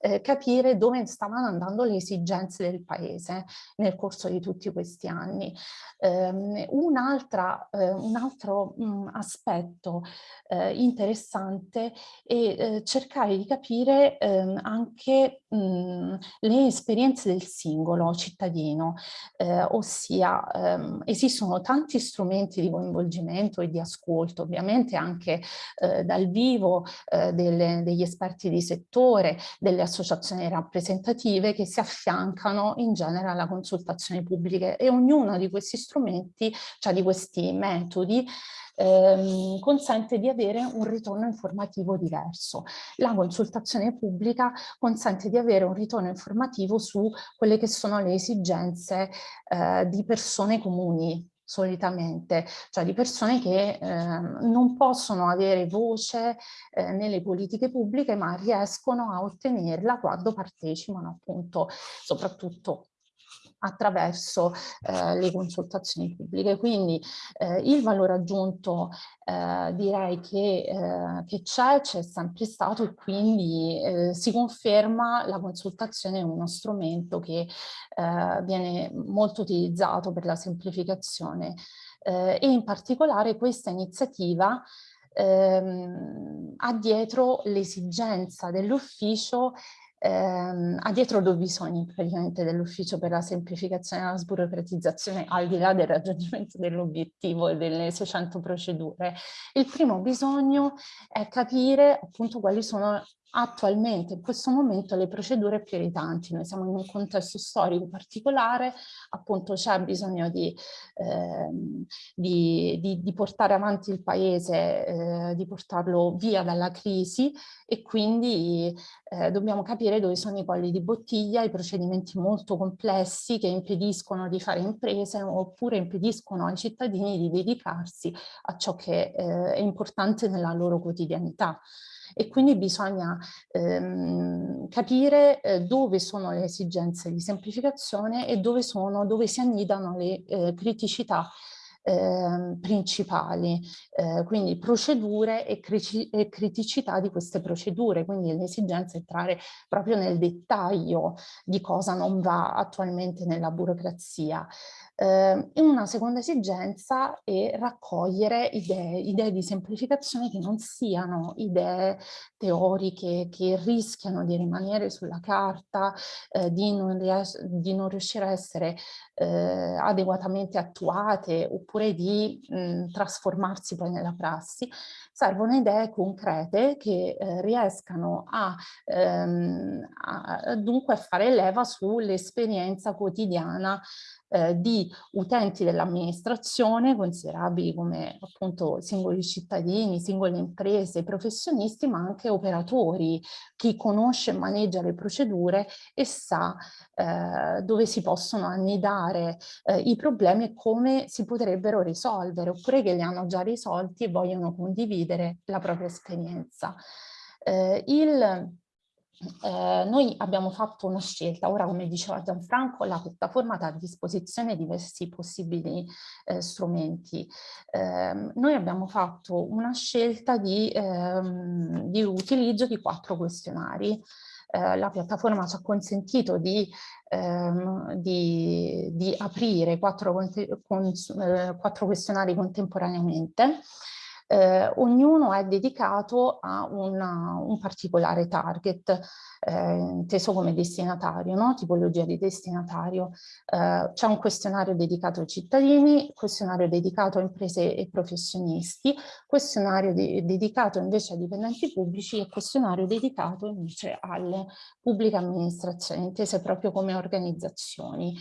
eh, capire dove stavano andando le esigenze del paese nel corso di tutti questi anni. Um, un, eh, un altro um, aspetto eh, interessante è eh, cercare di capire ehm, anche mh, le esperienze del singolo cittadino, ossia ehm, esistono tanti strumenti di coinvolgimento e di ascolto, ovviamente anche dal vivo delle, degli esperti di settore, delle associazioni rappresentative che si affiancano in genere alla consultazione pubblica e ognuno di questi strumenti, cioè di questi metodi, ehm, consente di avere un ritorno informativo diverso. La consultazione pubblica consente di avere un ritorno informativo su quelle che sono le esigenze eh, di persone comuni, solitamente, cioè di persone che eh, non possono avere voce eh, nelle politiche pubbliche ma riescono a ottenerla quando partecipano appunto soprattutto attraverso eh, le consultazioni pubbliche. Quindi eh, il valore aggiunto eh, direi che, eh, c'è, c'è sempre stato e quindi eh, si conferma la consultazione è uno strumento che eh, viene molto utilizzato per la semplificazione e in particolare questa iniziativa ehm, ha dietro l'esigenza dell'ufficio ehm, ha dietro due bisogni praticamente dell'ufficio per la semplificazione e la sburocratizzazione al di là del raggiungimento dell'obiettivo e delle 600 procedure. Il primo bisogno è capire appunto quali sono attualmente in questo momento le procedure prioritanti. Noi siamo in un contesto storico particolare, appunto c'è bisogno di, eh, di, di, di, portare avanti il paese, eh, di portarlo via dalla crisi e quindi eh, dobbiamo capire dove sono i colli di bottiglia, i procedimenti molto complessi che impediscono di fare imprese oppure impediscono ai cittadini di dedicarsi a ciò che eh, è importante nella loro quotidianità e quindi bisogna ehm, capire eh, dove sono le esigenze di semplificazione e dove, sono, dove si annidano le eh, criticità eh, principali, eh, quindi procedure e, e, criticità di queste procedure, quindi l'esigenza è entrare proprio nel dettaglio di cosa non va attualmente nella burocrazia. Eh, una seconda esigenza è raccogliere idee, idee di semplificazione che non siano idee teoriche che rischiano di rimanere sulla carta, eh, di, non di, non riuscire a essere eh, adeguatamente attuate oppure di mh, trasformarsi poi nella prassi, servono idee concrete che eh, riescano a, ehm, a dunque fare leva sull'esperienza quotidiana eh, di utenti dell'amministrazione considerabili come appunto singoli cittadini, singole imprese, professionisti, ma anche operatori, chi conosce e maneggia le procedure e sa eh, dove si possono annidare eh, i problemi e come si potrebbero risolvere, oppure che li hanno già risolti e vogliono condividere la propria esperienza. Eh, il eh, noi abbiamo fatto una scelta, ora come diceva Gianfranco la piattaforma dà a disposizione diversi possibili eh, strumenti. Eh, noi abbiamo fatto una scelta di, ehm, di utilizzo di quattro questionari. Eh, la piattaforma ci ha consentito di, ehm, di, di aprire quattro, con, eh, quattro questionari contemporaneamente eh, ognuno è dedicato a una, un particolare target, eh, inteso come destinatario, no? tipologia di destinatario. Eh, C'è un questionario dedicato ai cittadini, questionario dedicato a imprese e professionisti, questionario de dedicato invece ai dipendenti pubblici e questionario dedicato invece alle pubbliche amministrazioni, intese proprio come organizzazioni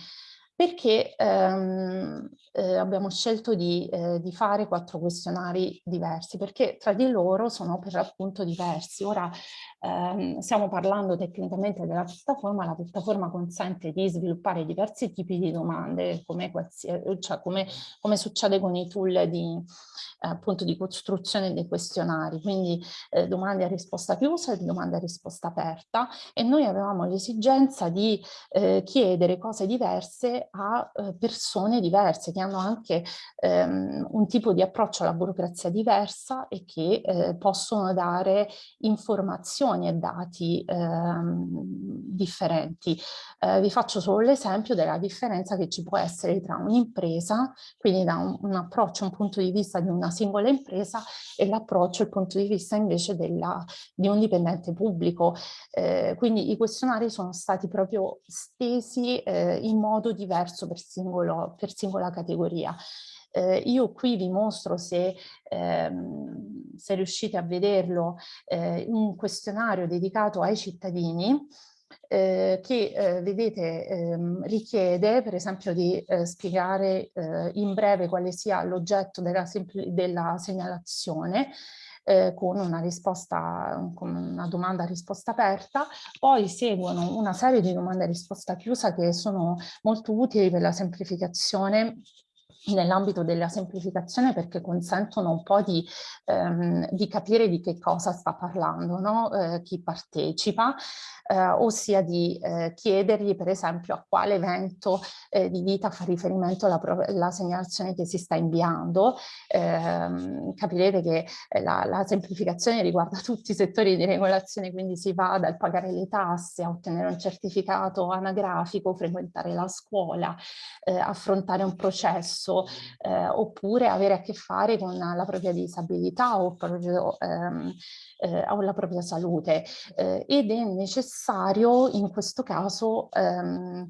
perché ehm, eh, abbiamo scelto di, eh, di, fare quattro questionari diversi, perché tra di loro sono per appunto diversi. Ora ehm, stiamo parlando tecnicamente della piattaforma, la piattaforma consente di sviluppare diversi tipi di domande, come, cioè come, come succede con i tool di, eh, appunto di costruzione dei questionari, quindi eh, domande a risposta chiusa e domande a risposta aperta, e noi avevamo l'esigenza di eh, chiedere cose diverse a eh, persone diverse che hanno anche ehm, un tipo di approccio alla burocrazia diversa e che eh, possono dare informazioni e dati ehm, differenti. Eh, vi faccio solo l'esempio della differenza che ci può essere tra un'impresa, quindi da un, un, approccio, un punto di vista di una singola impresa e l'approccio, il punto di vista invece della, di un dipendente pubblico. Eh, quindi i questionari sono stati proprio stesi eh, in modo diverso per, singolo, per singola categoria. Eh, io qui vi mostro se, ehm, se riuscite a vederlo eh, un questionario dedicato ai cittadini eh, che eh, vedete ehm, richiede per esempio di eh, spiegare eh, in breve quale sia l'oggetto della, della segnalazione eh, con una risposta, con una domanda a risposta aperta, poi seguono una serie di domande a risposta chiusa che sono molto utili per la semplificazione nell'ambito della semplificazione perché consentono un po' di, ehm, di capire di che cosa sta parlando no? eh, chi partecipa, eh, ossia di eh, chiedergli per esempio a quale evento eh, di vita fa riferimento la, la, segnalazione che si sta inviando. Ehm, capirete che eh, la, la, semplificazione riguarda tutti i settori di regolazione, quindi si va dal pagare le tasse a ottenere un certificato anagrafico, frequentare la scuola, eh, affrontare un processo eh, oppure avere a che fare con la propria disabilità o, proprio, ehm, eh, o la propria salute. Eh, ed è necessario in questo caso ehm,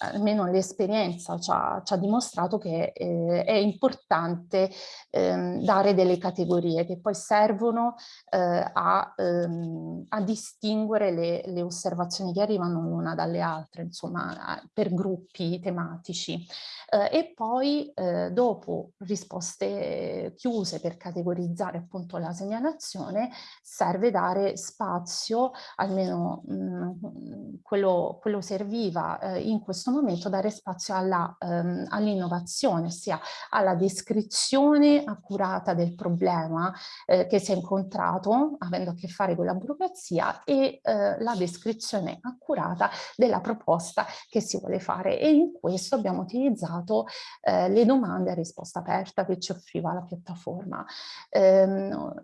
almeno l'esperienza ci, ci ha, dimostrato che eh, è importante ehm, dare delle categorie che poi servono eh, a, ehm, a, distinguere le, le, osservazioni che arrivano l'una dalle altre, insomma, per gruppi tematici. Eh, e poi eh, dopo risposte chiuse per categorizzare appunto la segnalazione, serve dare spazio, almeno mh, mm, quello, quello serviva eh, in questo questo momento dare spazio ehm, all'innovazione, ossia alla descrizione accurata del problema eh, che si è incontrato avendo a che fare con la burocrazia e eh, la descrizione accurata della proposta che si vuole fare e in questo abbiamo utilizzato eh, le domande a risposta aperta che ci offriva la piattaforma. Ehm,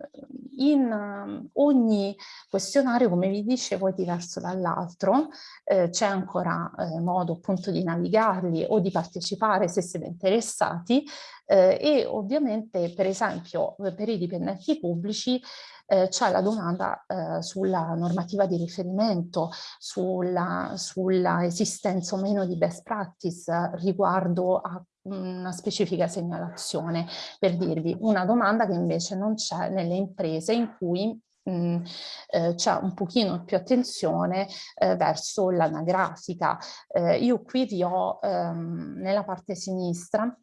in ogni questionario, come vi dicevo, è diverso dall'altro, eh, c'è ancora eh, modo appunto di navigarli o di partecipare se siete interessati eh, e ovviamente per esempio per i dipendenti pubblici eh, c'è la domanda eh, sulla normativa di riferimento, sulla, sulla, esistenza o meno di best practice riguardo a una specifica segnalazione, per dirvi una domanda che invece non c'è nelle imprese in cui Mm, eh, c'è un pochino più attenzione eh, verso l'anagrafica. Eh, io qui vi ho ehm, nella parte sinistra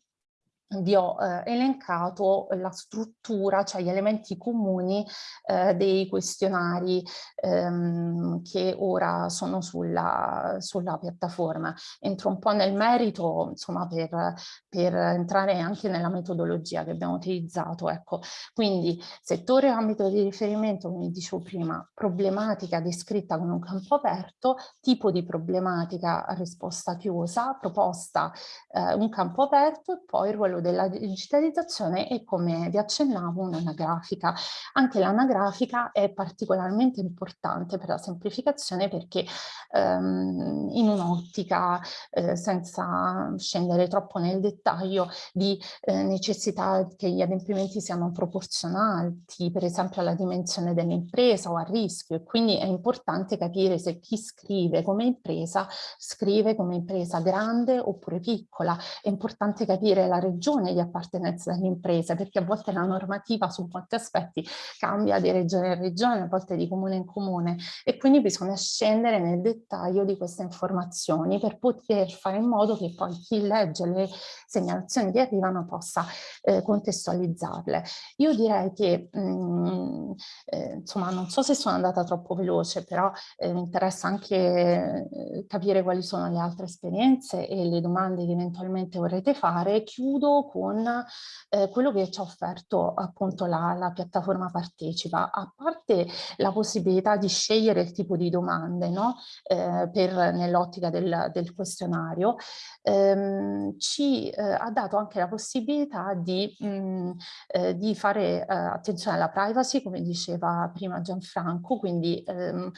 vi ho eh, elencato la struttura, cioè gli elementi comuni eh, dei questionari ehm, che ora sono sulla, sulla, piattaforma. Entro un po' nel merito, insomma, per, per, entrare anche nella metodologia che abbiamo utilizzato. Ecco. Quindi settore ambito di riferimento, come dicevo prima, problematica descritta con un campo aperto, tipo di problematica risposta chiusa, proposta eh, un campo aperto e poi il ruolo della digitalizzazione e come vi accennavo un'anagrafica. Anche l'anagrafica è particolarmente importante per la semplificazione perché ehm, in un'ottica eh, senza scendere troppo nel dettaglio di eh, necessità che gli adempimenti siano proporzionali, per esempio alla dimensione dell'impresa o al rischio e quindi è importante capire se chi scrive come impresa scrive come impresa grande oppure piccola. È importante capire la regione di appartenenza delle imprese, perché a volte la normativa su molti aspetti cambia di regione in regione, a volte di comune in comune e quindi bisogna scendere nel dettaglio di queste informazioni per poter fare in modo che poi chi legge le segnalazioni che arrivano possa eh, contestualizzarle. Io direi che, mh, mm, eh, insomma, non so se sono andata troppo veloce, però eh, mi interessa anche eh, capire quali sono le altre esperienze e le domande che eventualmente vorrete fare. Chiudo con con eh, quello che ci ha offerto appunto la, la, piattaforma Partecipa, a parte la possibilità di scegliere il tipo di domande no? eh, nell'ottica del, del, questionario, ehm, ci eh, ha dato anche la possibilità di, mh, mm, eh, di fare eh, attenzione alla privacy, come diceva prima Gianfranco, quindi ehm,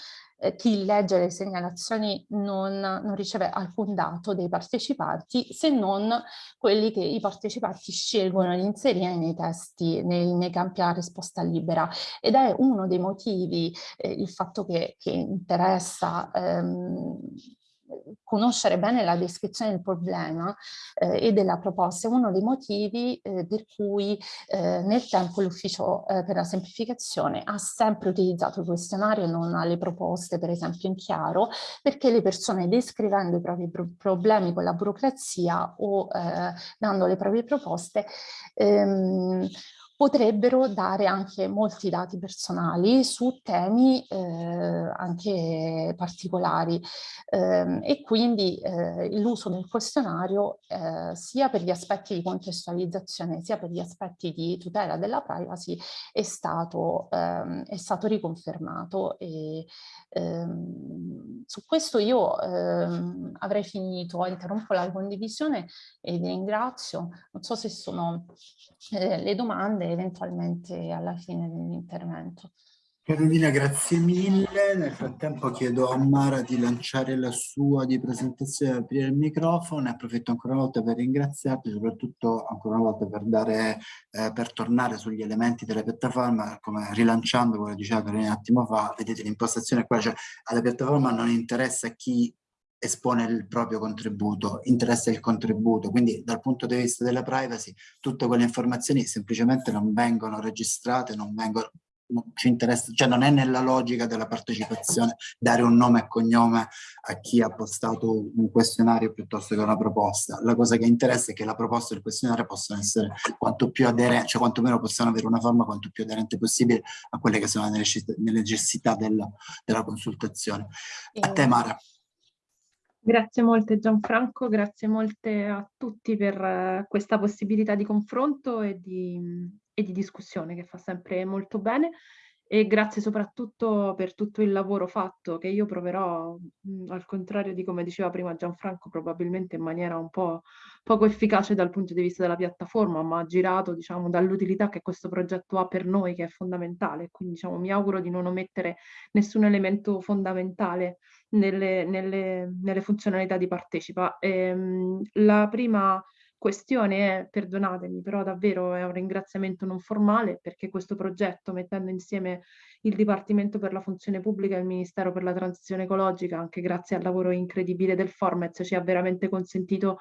eh, chi legge le segnalazioni non, non, riceve alcun dato dei partecipanti se non quelli che i partecipanti scelgono di inserire nei testi, nei, nei campi a risposta libera. Ed è uno dei motivi eh, il fatto che, che interessa ehm, conoscere bene la descrizione del problema eh, e della proposta. È uno dei motivi eh, per cui eh, nel tempo l'ufficio eh, per la semplificazione ha sempre utilizzato il questionario e non le proposte per esempio in chiaro perché le persone descrivendo i propri pro problemi con la burocrazia o eh, dando le proprie proposte ehm, potrebbero dare anche molti dati personali su temi eh, anche particolari. Eh, e quindi eh, l'uso del questionario eh, sia per gli aspetti di contestualizzazione sia per gli aspetti di tutela della privacy è stato, ehm, è stato riconfermato e ehm, su questo io ehm, avrei finito, interrompo la condivisione e vi ringrazio, non so se sono eh, le domande eventualmente alla fine dell'intervento. Carolina, grazie mille. Nel frattempo chiedo a Mara di lanciare la sua di presentazione e aprire il microfono. Approfitto ancora una volta per ringraziarti, soprattutto ancora una volta per, dare, eh, per tornare sugli elementi della piattaforma, come rilanciando quello che diceva Carolina un attimo fa, vedete l'impostazione qua, cioè alla piattaforma non interessa chi espone il proprio contributo, interessa il contributo, quindi dal punto di vista della privacy tutte quelle informazioni semplicemente non vengono registrate, non vengono non ci interessa, cioè non è nella logica della partecipazione dare un nome e cognome a chi ha postato un questionario piuttosto che una proposta. La cosa che interessa è che la proposta e il questionario possano essere quanto più aderenti, cioè quantomeno possano avere una forma quanto più aderente possibile a quelle che sono le necessità della, della consultazione. A te Mara. Grazie molte Gianfranco, grazie molte a tutti per uh, questa possibilità di confronto e di, e di, discussione che fa sempre molto bene e grazie soprattutto per tutto il lavoro fatto che io proverò, al contrario di come diceva prima Gianfranco, probabilmente in maniera un po' poco efficace dal punto di vista della piattaforma, ma girato diciamo, dall'utilità che questo progetto ha per noi che è fondamentale. Quindi diciamo, mi auguro di non omettere nessun elemento fondamentale nelle, nelle, nelle funzionalità di partecipa. Ehm, la prima questione è, perdonatemi, però davvero è un ringraziamento non formale perché questo progetto, mettendo insieme il Dipartimento per la Funzione Pubblica e il Ministero per la Transizione Ecologica, anche grazie al lavoro incredibile del Formez, ci ha veramente consentito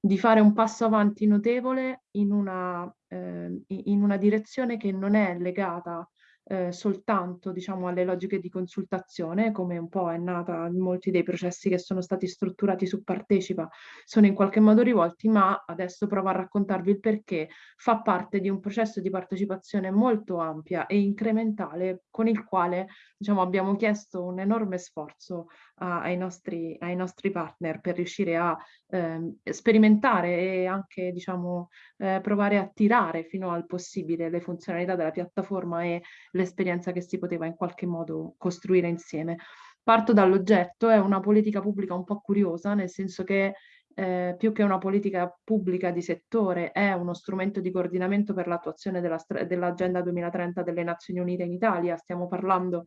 di fare un passo avanti notevole in una, eh, in una direzione che non è legata eh, soltanto diciamo, alle logiche di consultazione, come un po' è nata molti dei processi che sono stati strutturati su Partecipa, sono in qualche modo rivolti, ma adesso provo a raccontarvi il perché. Fa parte di un processo di partecipazione molto ampia e incrementale con il quale diciamo, abbiamo chiesto un enorme sforzo a, ai, nostri, ai, nostri, partner per riuscire a eh, sperimentare e anche diciamo, eh, provare a tirare fino al possibile le funzionalità della piattaforma e l'esperienza che si poteva in qualche modo costruire insieme. Parto dall'oggetto, è una politica pubblica un po' curiosa, nel senso che eh, più che una politica pubblica di settore, è uno strumento di coordinamento per l'attuazione dell'Agenda dell 2030 delle Nazioni Unite in Italia. Stiamo parlando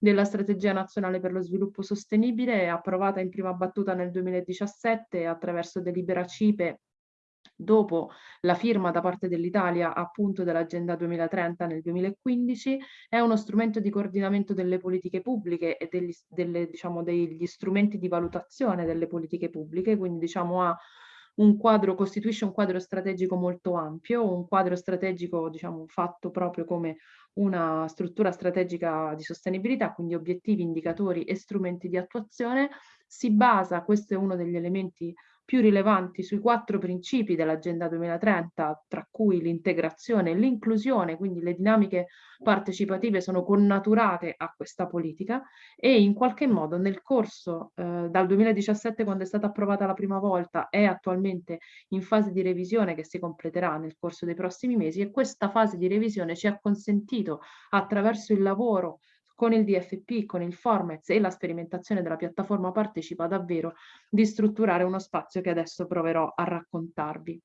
della Strategia Nazionale per lo Sviluppo Sostenibile, approvata in prima battuta nel 2017 attraverso delibera CIPE dopo la firma da parte dell'Italia appunto dell'Agenda 2030 nel 2015, è uno strumento di coordinamento delle politiche pubbliche e degli, delle, diciamo, degli strumenti di valutazione delle politiche pubbliche, quindi diciamo ha un quadro, costituisce un quadro strategico molto ampio, un quadro strategico diciamo, fatto proprio come una struttura strategica di sostenibilità, quindi obiettivi, indicatori e strumenti di attuazione, si basa, questo è uno degli elementi più rilevanti sui quattro principi dell'Agenda 2030, tra cui l'integrazione e l'inclusione, quindi le dinamiche partecipative sono connaturate a questa politica e in qualche modo nel corso eh, dal 2017 quando è stata approvata la prima volta è attualmente in fase di revisione che si completerà nel corso dei prossimi mesi e questa fase di revisione ci ha consentito attraverso il lavoro con il DFP, con il Formez e la sperimentazione della piattaforma partecipa davvero di strutturare uno spazio che adesso proverò a raccontarvi.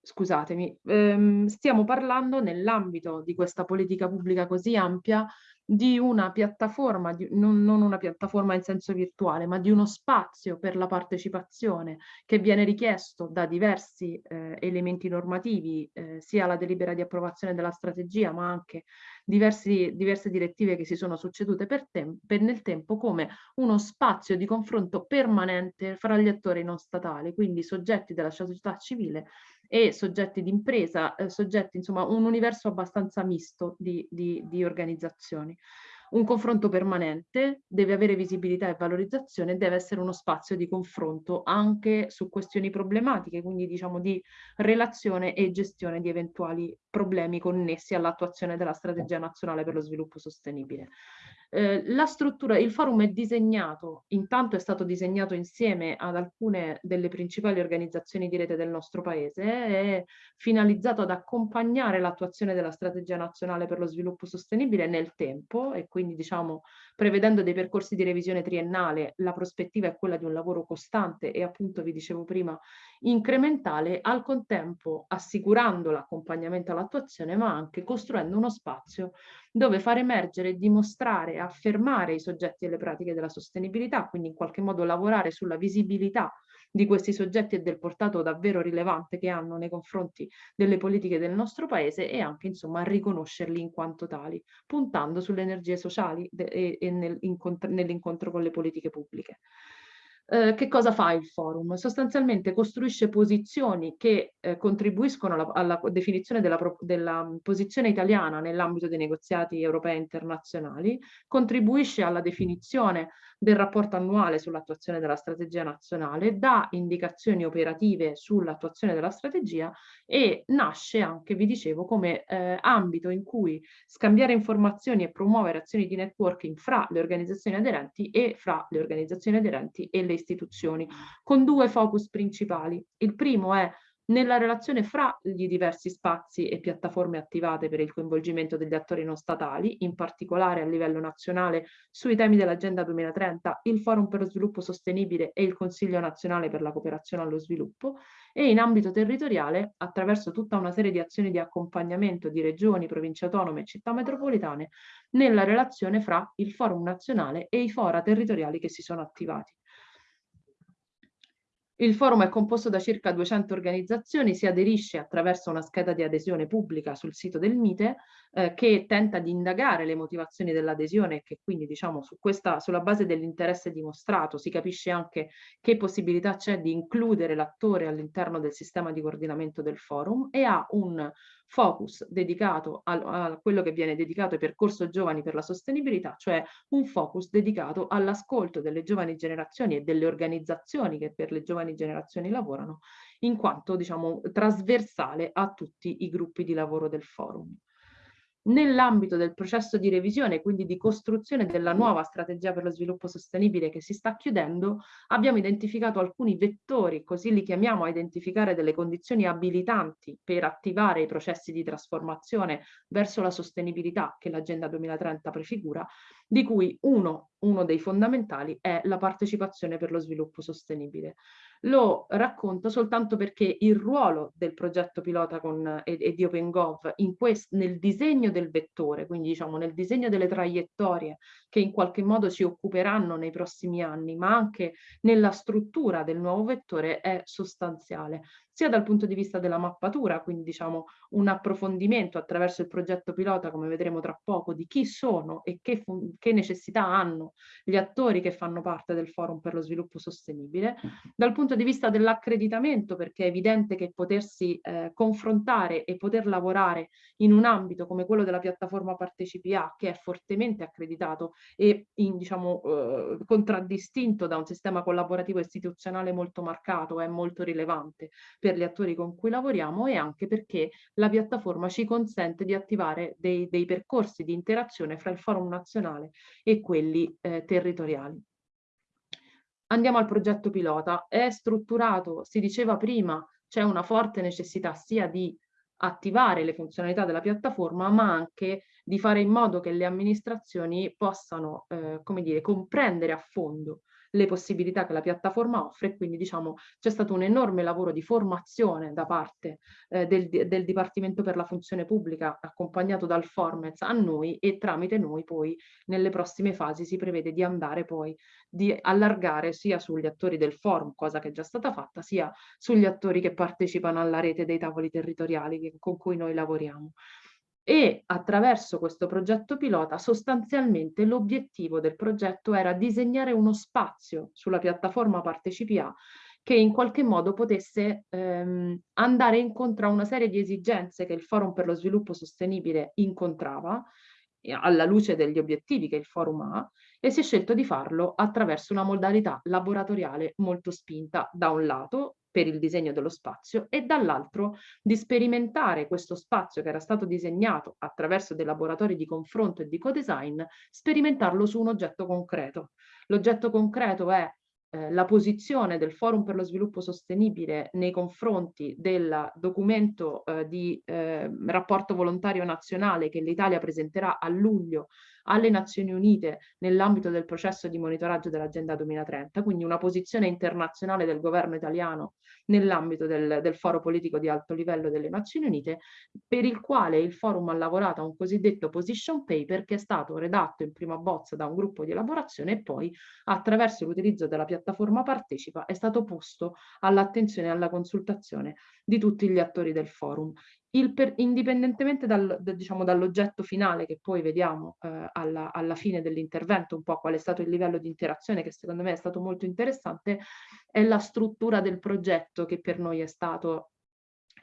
Scusatemi, ehm, stiamo parlando nell'ambito di questa politica pubblica così ampia di una piattaforma, di, non, non, una piattaforma in senso virtuale, ma di uno spazio per la partecipazione che viene richiesto da diversi eh, elementi normativi, eh, sia la delibera di approvazione della strategia, ma anche diversi, diverse direttive che si sono succedute per tem per nel tempo come uno spazio di confronto permanente fra gli attori non statali, quindi soggetti della società civile e soggetti di impresa, eh, soggetti, insomma, un universo abbastanza misto di, di, di organizzazioni. Un confronto permanente deve avere visibilità e valorizzazione, deve essere uno spazio di confronto anche su questioni problematiche, quindi diciamo di relazione e gestione di eventuali problemi connessi all'attuazione della strategia nazionale per lo sviluppo sostenibile. Eh, la struttura, il forum è disegnato, intanto è stato disegnato insieme ad alcune delle principali organizzazioni di rete del nostro paese, è finalizzato ad accompagnare l'attuazione della strategia nazionale per lo sviluppo sostenibile nel tempo e quindi diciamo prevedendo dei percorsi di revisione triennale, la prospettiva è quella di un lavoro costante e appunto vi dicevo prima incrementale, al contempo assicurando l'accompagnamento all'attuazione ma anche costruendo uno spazio dove far emergere dimostrare, affermare i soggetti e le pratiche della sostenibilità, quindi in qualche modo lavorare sulla visibilità di questi soggetti e del portato davvero rilevante che hanno nei confronti delle politiche del nostro paese e anche insomma riconoscerli in quanto tali, puntando sulle energie sociali e, e nell'incontro con le politiche pubbliche. Eh, che cosa fa il forum? Sostanzialmente costruisce posizioni che eh, contribuiscono alla, alla, definizione della, della posizione italiana nell'ambito dei negoziati europei internazionali, contribuisce alla definizione del rapporto annuale sull'attuazione della strategia nazionale, dà indicazioni operative sull'attuazione della strategia e nasce anche, vi dicevo, come eh, ambito in cui scambiare informazioni e promuovere azioni di networking fra le organizzazioni aderenti e fra le organizzazioni aderenti e le istituzioni, con due focus principali. Il primo è nella relazione fra i diversi spazi e piattaforme attivate per il coinvolgimento degli attori non statali, in particolare a livello nazionale sui temi dell'Agenda 2030, il Forum per lo Sviluppo Sostenibile e il Consiglio Nazionale per la Cooperazione allo Sviluppo, e in ambito territoriale attraverso tutta una serie di azioni di accompagnamento di regioni, province autonome e città metropolitane nella relazione fra il Forum nazionale e i fora territoriali che si sono attivati. Il forum è composto da circa 200 organizzazioni, si aderisce attraverso una scheda di adesione pubblica sul sito del MITE eh, che tenta di indagare le motivazioni dell'adesione e che quindi diciamo su questa, sulla base dell'interesse dimostrato si capisce anche che possibilità c'è di includere l'attore all'interno del sistema di coordinamento del forum e ha un focus dedicato a, a quello che viene dedicato ai percorso giovani per la sostenibilità, cioè un focus dedicato all'ascolto delle giovani generazioni e delle organizzazioni che per le giovani generazioni lavorano, in quanto diciamo trasversale a tutti i gruppi di lavoro del forum. Nell'ambito del processo di revisione, quindi di costruzione della nuova strategia per lo sviluppo sostenibile che si sta chiudendo, abbiamo identificato alcuni vettori, così li chiamiamo a identificare delle condizioni abilitanti per attivare i processi di trasformazione verso la sostenibilità che l'Agenda 2030 prefigura, di cui uno, uno dei fondamentali è la partecipazione per lo sviluppo sostenibile lo racconto soltanto perché il ruolo del progetto pilota con, e, e di OpenGov quest, nel disegno del vettore, quindi diciamo nel disegno delle traiettorie che in qualche modo si occuperanno nei prossimi anni, ma anche nella struttura del nuovo vettore è sostanziale sia dal punto di vista della mappatura, quindi diciamo un approfondimento attraverso il progetto pilota, come vedremo tra poco, di chi sono e che, che necessità hanno gli attori che fanno parte del forum per lo sviluppo sostenibile, dal punto di vista dell'accreditamento, perché è evidente che potersi eh, confrontare e poter lavorare in un ambito come quello della piattaforma PartecipiA, che è fortemente accreditato e in, diciamo, eh, contraddistinto da un sistema collaborativo istituzionale molto marcato, è molto rilevante per gli attori con cui lavoriamo e anche perché la piattaforma ci consente di attivare dei, dei percorsi di interazione fra il forum nazionale e quelli eh, territoriali. Andiamo al progetto pilota. È strutturato, si diceva prima, c'è una forte necessità sia di attivare le funzionalità della piattaforma, ma anche di fare in modo che le amministrazioni possano, eh, come dire, comprendere a fondo le possibilità che la piattaforma offre, quindi diciamo c'è stato un enorme lavoro di formazione da parte eh, del, del, Dipartimento per la Funzione Pubblica accompagnato dal Formez a noi e tramite noi poi nelle prossime fasi si prevede di andare poi di allargare sia sugli attori del forum, cosa che è già stata fatta, sia sugli attori che partecipano alla rete dei tavoli territoriali che, con cui noi lavoriamo e attraverso questo progetto pilota sostanzialmente l'obiettivo del progetto era disegnare uno spazio sulla piattaforma PartecipiA che in qualche modo potesse ehm, andare incontro a una serie di esigenze che il Forum per lo Sviluppo Sostenibile incontrava alla luce degli obiettivi che il forum ha e si è scelto di farlo attraverso una modalità laboratoriale molto spinta da un lato per il disegno dello spazio e dall'altro di sperimentare questo spazio che era stato disegnato attraverso dei laboratori di confronto e di co-design, sperimentarlo su un oggetto concreto. L'oggetto concreto è eh, la posizione del Forum per lo Sviluppo Sostenibile nei confronti del documento eh, di eh, rapporto volontario nazionale che l'Italia presenterà a luglio alle Nazioni Unite nell'ambito del processo di monitoraggio dell'Agenda 2030, quindi una posizione internazionale del governo italiano nell'ambito del, del foro politico di alto livello delle Nazioni Unite, per il quale il forum ha lavorato a un cosiddetto position paper che è stato redatto in prima bozza da un gruppo di elaborazione e poi attraverso l'utilizzo della piattaforma Partecipa è stato posto all'attenzione e alla consultazione di tutti gli attori del forum per, indipendentemente dal, da, diciamo, dall'oggetto finale che poi vediamo eh, alla, alla, fine dell'intervento, un po' qual è stato il livello di interazione che secondo me è stato molto interessante, è la struttura del progetto che per noi è stato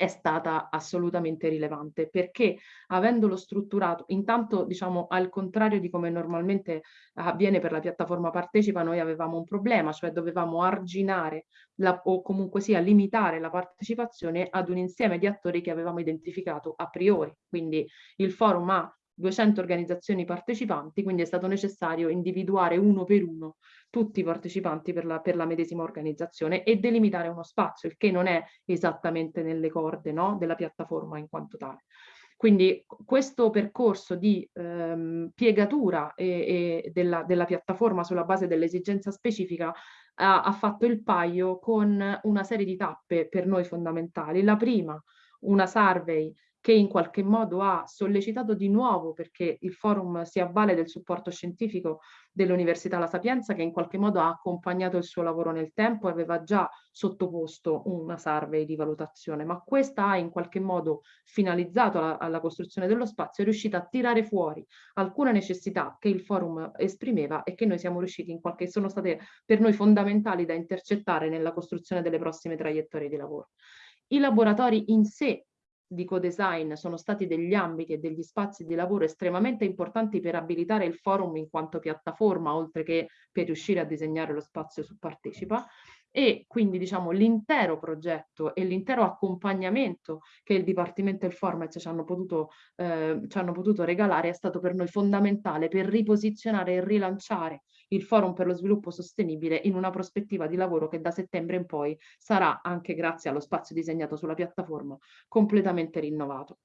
è stata assolutamente rilevante perché avendolo strutturato, intanto diciamo al contrario di come normalmente avviene per la piattaforma partecipa, noi avevamo un problema, cioè dovevamo arginare la, o comunque sia limitare la partecipazione ad un insieme di attori che avevamo identificato a priori. Quindi il forum ha 200 organizzazioni partecipanti, quindi è stato necessario individuare uno per uno tutti i partecipanti per la, per la medesima organizzazione e delimitare uno spazio, il che non è esattamente nelle corde no, della piattaforma in quanto tale. Quindi questo percorso di ehm, piegatura e, e della, della, piattaforma sulla base dell'esigenza specifica ha, ha fatto il paio con una serie di tappe per noi fondamentali. La prima, una survey che in qualche modo ha sollecitato di nuovo, perché il forum si avvale del supporto scientifico dell'Università La Sapienza, che in qualche modo ha accompagnato il suo lavoro nel tempo e aveva già sottoposto una survey di valutazione, ma questa ha in qualche modo finalizzato alla, alla costruzione dello spazio, è riuscita a tirare fuori alcune necessità che il forum esprimeva e che noi siamo riusciti in qualche, sono state per noi fondamentali da intercettare nella costruzione delle prossime traiettorie di lavoro. I laboratori in sé di co-design sono stati degli ambiti e degli spazi di lavoro estremamente importanti per abilitare il forum in quanto piattaforma, oltre che per riuscire a disegnare lo spazio su Partecipa. E quindi diciamo l'intero progetto e l'intero accompagnamento che il Dipartimento e il Format ci hanno, potuto, eh, ci hanno potuto regalare è stato per noi fondamentale per riposizionare e rilanciare il Forum per lo Sviluppo Sostenibile in una prospettiva di lavoro che da settembre in poi sarà, anche grazie allo spazio disegnato sulla piattaforma, completamente rinnovato.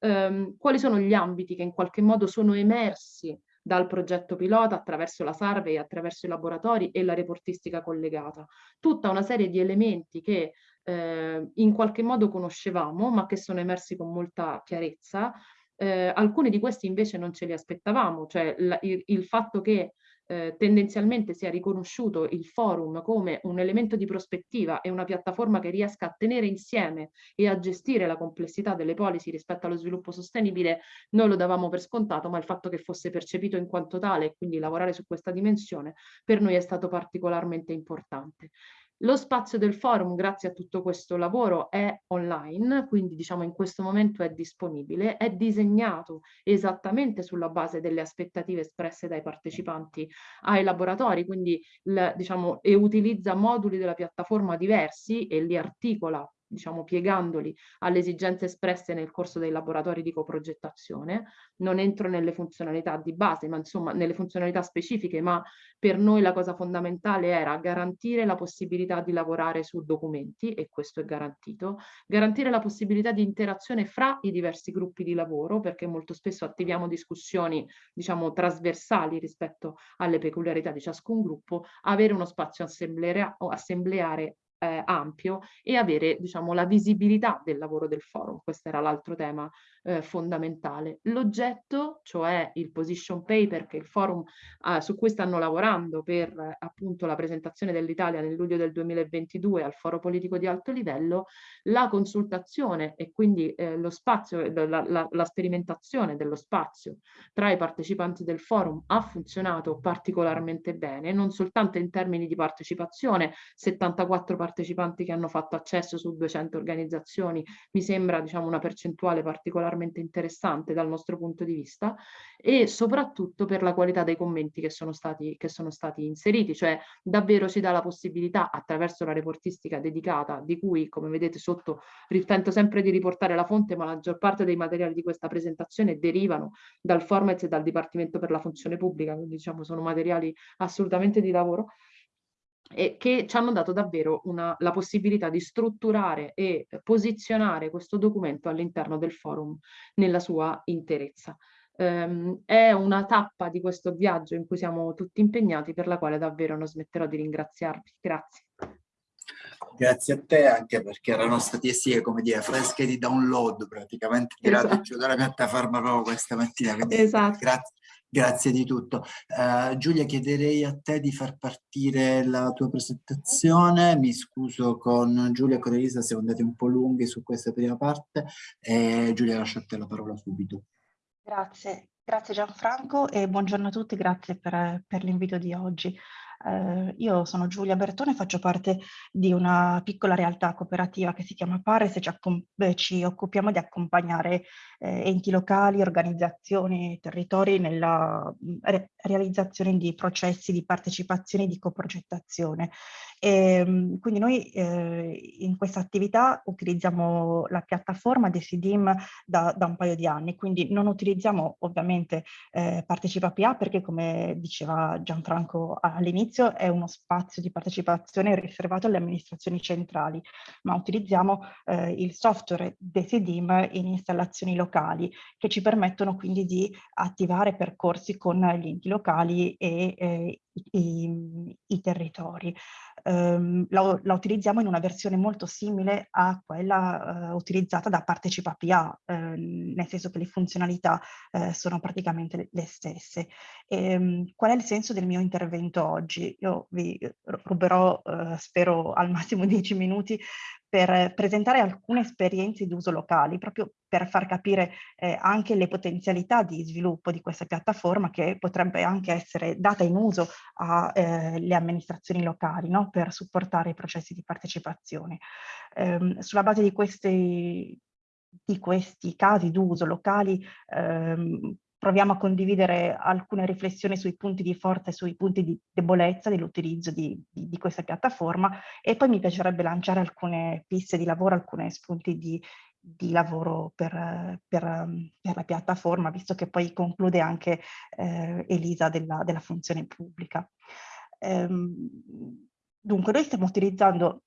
Um, quali sono gli ambiti che in qualche modo sono emersi dal progetto pilota attraverso la survey, attraverso i laboratori e la reportistica collegata. Tutta una serie di elementi che eh, in qualche modo conoscevamo, ma che sono emersi con molta chiarezza. Eh, alcuni di questi invece non ce li aspettavamo, cioè il, il fatto che eh, tendenzialmente sia riconosciuto il forum come un elemento di prospettiva e una piattaforma che riesca a tenere insieme e a gestire la complessità delle policy rispetto allo sviluppo sostenibile, noi lo davamo per scontato, ma il fatto che fosse percepito in quanto tale e quindi lavorare su questa dimensione per noi è stato particolarmente importante. Lo spazio del forum, grazie a tutto questo lavoro, è online, quindi diciamo in questo momento è disponibile, è disegnato esattamente sulla base delle aspettative espresse dai partecipanti ai laboratori, quindi diciamo, e utilizza moduli della piattaforma diversi e li articola diciamo piegandoli alle esigenze espresse nel corso dei laboratori di coprogettazione. Non entro nelle funzionalità di base, ma insomma nelle funzionalità specifiche, ma per noi la cosa fondamentale era garantire la possibilità di lavorare su documenti, e questo è garantito, garantire la possibilità di interazione fra i diversi gruppi di lavoro, perché molto spesso attiviamo discussioni, diciamo, trasversali rispetto alle peculiarità di ciascun gruppo, avere uno spazio assembleare eh, ampio e avere diciamo, la visibilità del lavoro del forum. Questo era l'altro tema eh, fondamentale. L'oggetto, cioè il position paper che il forum eh, su cui stanno lavorando per eh, appunto la presentazione dell'Italia nel luglio del 2022 al foro politico di alto livello, la consultazione e quindi eh, lo spazio, la, la, la sperimentazione dello spazio tra i partecipanti del forum ha funzionato particolarmente bene, non soltanto in termini di partecipazione, 74 partecipanti che hanno fatto accesso su 200 organizzazioni mi sembra diciamo, una percentuale particolarmente interessante dal nostro punto di vista e soprattutto per la qualità dei commenti che sono stati, che sono stati inseriti, cioè davvero ci dà la possibilità attraverso la reportistica dedicata di cui come vedete sotto tento sempre di riportare la fonte ma la maggior parte dei materiali di questa presentazione derivano dal format e dal Dipartimento per la Funzione Pubblica, quindi diciamo sono materiali assolutamente di lavoro e che ci hanno dato davvero una, la possibilità di strutturare e posizionare questo documento all'interno del forum nella sua interezza. Um, è una tappa di questo viaggio in cui siamo tutti impegnati per la quale davvero non smetterò di ringraziarvi. Grazie. Grazie a te anche perché erano stati sì, come dire, fresche di download praticamente tirate esatto. giù dalla piattaforma proprio questa mattina. Quindi esatto. Grazie, Grazie di tutto. Uh, Giulia, chiederei a te di far partire la tua presentazione. Mi scuso con Giulia e con Elisa siamo andati un po' lunghi su questa prima parte. E Giulia, lascio a te la parola subito. Grazie, grazie Gianfranco e buongiorno a tutti, grazie per, per l'invito di oggi. Eh, io sono Giulia Bertone, faccio parte di una piccola realtà cooperativa che si chiama Pares e ci, ci occupiamo di accompagnare eh, enti locali, organizzazioni territori nella re realizzazione di processi di partecipazione e di coprogettazione. E, ehm, quindi noi eh, in questa attività utilizziamo la piattaforma di SIDIM da, da, un paio di anni, quindi non utilizziamo ovviamente eh, Partecipa PA perché come diceva Gianfranco all'inizio è uno spazio di partecipazione riservato alle amministrazioni centrali, ma utilizziamo eh, il software DesiDim in installazioni locali che ci permettono quindi di attivare percorsi con gli enti locali e eh, i, i, territori. Um, la, la, utilizziamo in una versione molto simile a quella uh, utilizzata da Partecipa PA, uh, nel senso che le funzionalità uh, sono praticamente le, stesse. E, um, qual è il senso del mio intervento oggi? Io vi ruberò, spero, al massimo 10 minuti per presentare alcune esperienze d'uso locali, proprio per far capire eh, anche le potenzialità di sviluppo di questa piattaforma che potrebbe anche essere data in uso alle eh, amministrazioni locali no? per supportare i processi di partecipazione. Eh, sulla base di questi di questi casi d'uso locali ehm, proviamo a condividere alcune riflessioni sui punti di forza e sui punti di debolezza dell'utilizzo di, di, di, questa piattaforma e poi mi piacerebbe lanciare alcune piste di lavoro, alcuni spunti di, di lavoro per, per, per, la piattaforma, visto che poi conclude anche eh, Elisa della, della, funzione pubblica. Ehm, dunque, noi stiamo utilizzando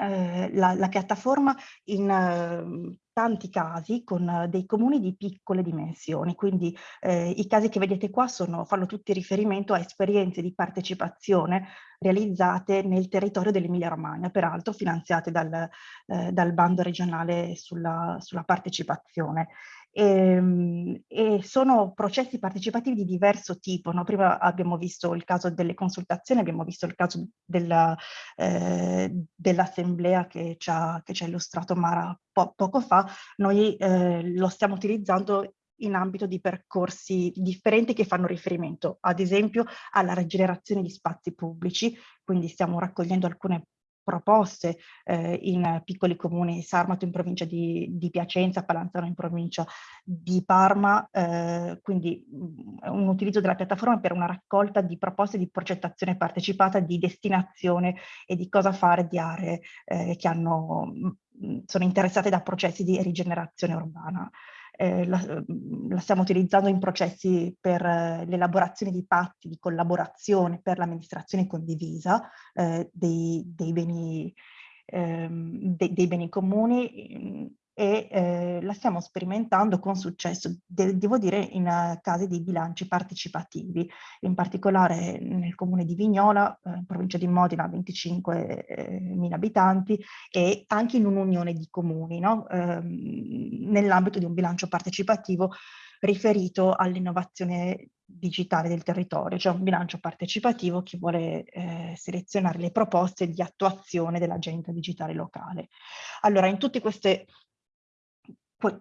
eh, la, la, piattaforma in eh, tanti casi con eh, dei comuni di piccole dimensioni, quindi eh, i casi che vedete qua sono, fanno tutti riferimento a esperienze di partecipazione realizzate nel territorio dell'Emilia Romagna, peraltro finanziate dal, eh, dal bando regionale sulla, sulla partecipazione. E, ehm, e, sono processi partecipativi di diverso tipo. No? Prima abbiamo visto il caso delle consultazioni, abbiamo visto il caso eh, dell'assemblea che, che, ci ha illustrato Mara po poco fa. Noi eh, lo stiamo utilizzando in ambito di percorsi differenti che fanno riferimento, ad esempio, alla rigenerazione di spazi pubblici, quindi stiamo raccogliendo alcune proposte eh, in piccoli comuni, Sarmato in provincia di, di, Piacenza, Palanzano in provincia di Parma, eh, quindi mm, un utilizzo della piattaforma per una raccolta di proposte di progettazione partecipata, di destinazione e di cosa fare di aree eh, che hanno, mm, sono interessate da processi di rigenerazione urbana eh, la, mm, la, stiamo utilizzando in processi per eh, l'elaborazione di patti di collaborazione per l'amministrazione condivisa eh, dei, dei, beni, ehm, de, dei, beni, comuni e eh, la stiamo sperimentando con successo, de devo dire, in uh, casi di bilanci partecipativi, in particolare nel comune di Vignola, eh, in provincia di Modena, 25.000 eh, abitanti, e anche in un'unione di comuni, no? eh, nell'ambito di un bilancio partecipativo riferito all'innovazione digitale del territorio, cioè un bilancio partecipativo che vuole eh, selezionare le proposte di attuazione dell'agenda digitale locale. Allora, in tutte queste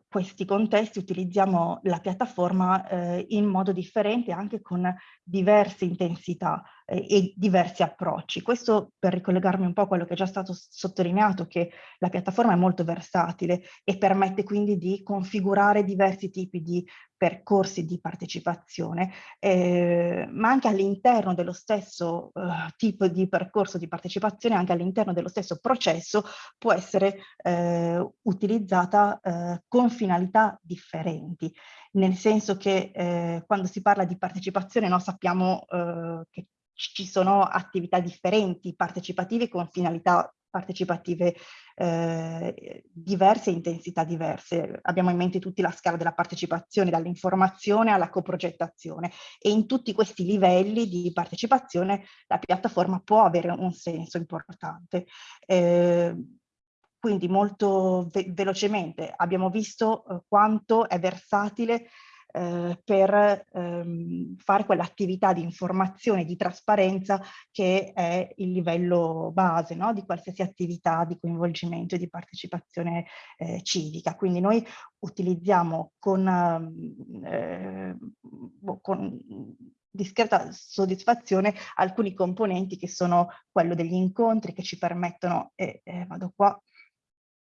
questi contesti utilizziamo la piattaforma eh, in modo differente anche con diverse intensità eh, e diversi approcci. Questo per ricollegarmi un po' a quello che è già stato sottolineato, che la piattaforma è molto versatile e permette quindi di configurare diversi tipi di percorsi di partecipazione, eh, ma anche all'interno dello stesso eh, tipo di percorso di partecipazione, anche all'interno dello stesso processo, può essere eh, utilizzata eh, con finalità differenti, nel senso che eh, quando si parla di partecipazione noi sappiamo eh, che ci sono attività differenti, partecipative con finalità partecipative eh, diverse intensità diverse. Abbiamo in mente tutti la scala della partecipazione, dall'informazione alla coprogettazione e in tutti questi livelli di partecipazione la piattaforma può avere un senso importante. Eh, quindi molto ve velocemente abbiamo visto eh, quanto è versatile eh, per ehm, fare quell'attività di informazione, di trasparenza che è il livello base no? di qualsiasi attività di coinvolgimento e di partecipazione eh, civica. Quindi noi utilizziamo con, eh, con discreta soddisfazione alcuni componenti che sono quello degli incontri che ci permettono, e eh, vado qua,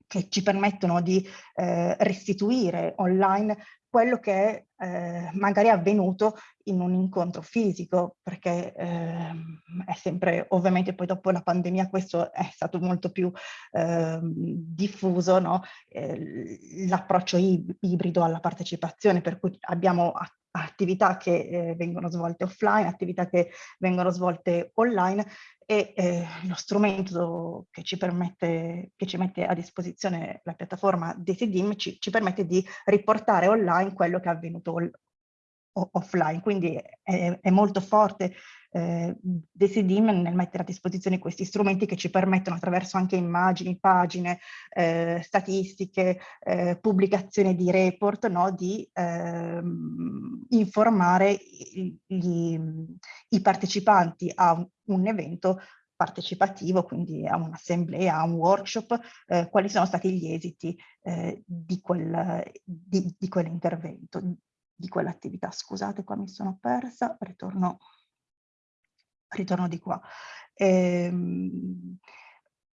che ci permettono di eh, restituire online quello che è eh, magari avvenuto in un incontro fisico, perché eh, è sempre, ovviamente poi dopo la pandemia questo è stato molto più eh, diffuso, no? Eh, l'approccio ibrido alla partecipazione, per cui abbiamo attività che eh, vengono svolte offline, attività che vengono svolte online e eh, lo strumento che ci permette, che ci mette a disposizione la piattaforma DCDIM ci, ci permette di riportare online quello che è avvenuto offline, quindi è, è molto forte eh, Decidim nel mettere a disposizione questi strumenti che ci permettono attraverso anche immagini, pagine, eh, statistiche, eh, pubblicazione di report, no, di ehm, informare i, i, i, partecipanti a un, un evento partecipativo, quindi a un'assemblea, a un workshop, eh, quali sono stati gli esiti eh, di, quel, di, di quell'intervento, di quell'attività. Scusate, qua mi sono persa, ritorno, ritorno di qua. Ehm,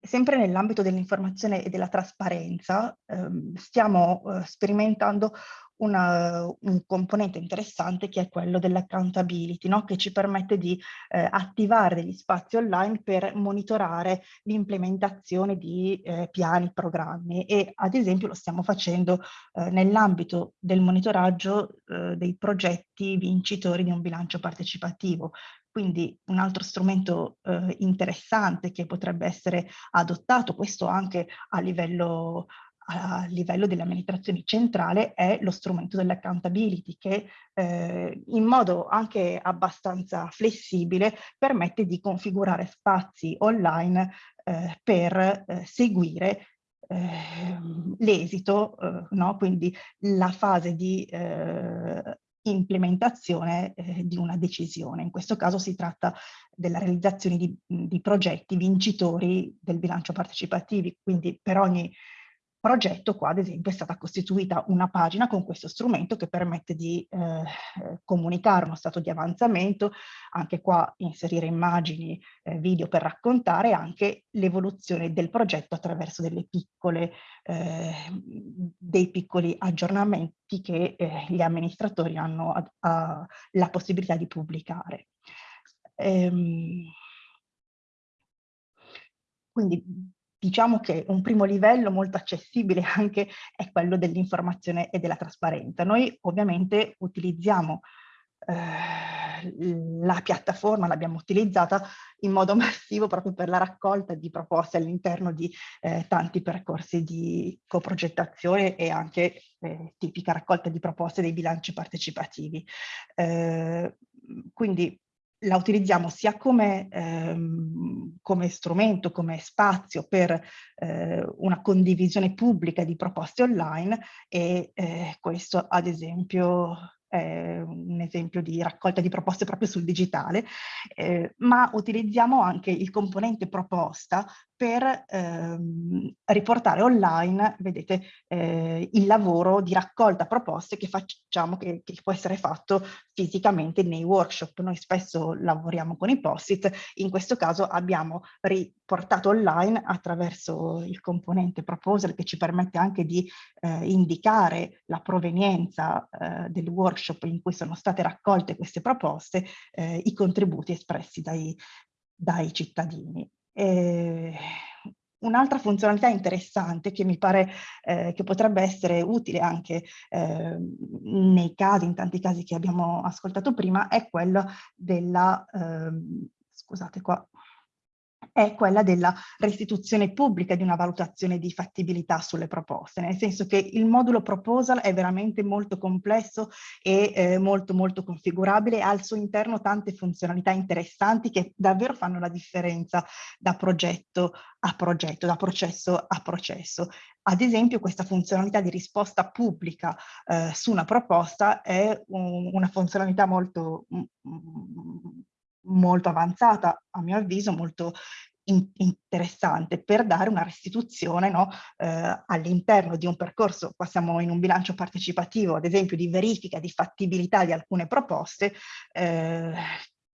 sempre nell'ambito dell'informazione e della trasparenza, ehm, stiamo eh, sperimentando una, un componente interessante che è quello dell'accountability, no? che ci permette di eh, attivare degli spazi online per monitorare l'implementazione di eh, piani, programmi e ad esempio lo stiamo facendo eh, nell'ambito del monitoraggio eh, dei progetti vincitori di un bilancio partecipativo. Quindi un altro strumento eh, interessante che potrebbe essere adottato, questo anche a livello a livello delle amministrazioni centrale è lo strumento dell'accountability che eh, in modo anche abbastanza flessibile permette di configurare spazi online eh, per eh, seguire ehm, l'esito, eh, no? quindi la fase di eh, implementazione eh, di una decisione. In questo caso si tratta della realizzazione di, di progetti vincitori del bilancio partecipativi, quindi per ogni progetto qua ad esempio è stata costituita una pagina con questo strumento che permette di eh, comunicare uno stato di avanzamento, anche qua inserire immagini, eh, video per raccontare anche l'evoluzione del progetto attraverso delle piccole, eh, dei piccoli aggiornamenti che eh, gli amministratori hanno a, a, la possibilità di pubblicare. Ehm, quindi diciamo che un primo livello molto accessibile anche è quello dell'informazione e della trasparenza. Noi ovviamente utilizziamo eh, la piattaforma, l'abbiamo utilizzata in modo massivo proprio per la raccolta di proposte all'interno di eh, tanti percorsi di coprogettazione e anche eh, tipica raccolta di proposte dei bilanci partecipativi. Eh, quindi la utilizziamo sia come, ehm, come, strumento, come spazio per eh, una condivisione pubblica di proposte online e eh, questo ad esempio è un esempio di raccolta di proposte proprio sul digitale, eh, ma utilizziamo anche il componente proposta per ehm, riportare online, vedete, eh, il lavoro di raccolta proposte che facciamo, che, che, può essere fatto fisicamente nei workshop. Noi spesso lavoriamo con i post-it, in questo caso abbiamo riportato online attraverso il componente proposal che ci permette anche di eh, indicare la provenienza eh, del workshop in cui sono state raccolte queste proposte, eh, i contributi espressi dai, dai cittadini. Eh, Un'altra funzionalità interessante che mi pare eh, che potrebbe essere utile anche eh, nei casi, in tanti casi che abbiamo ascoltato prima, è quella della, eh, scusate qua, è quella della restituzione pubblica di una valutazione di fattibilità sulle proposte, nel senso che il modulo proposal è veramente molto complesso e eh, molto molto configurabile ha al suo interno tante funzionalità interessanti che davvero fanno la differenza da progetto a progetto, da processo a processo. Ad esempio questa funzionalità di risposta pubblica eh, su una proposta è un, una funzionalità molto mm, mm, molto avanzata, a mio avviso, molto in interessante per dare una restituzione no, eh, all'interno di un percorso, qua siamo in un bilancio partecipativo, ad esempio di verifica di fattibilità di alcune proposte, eh,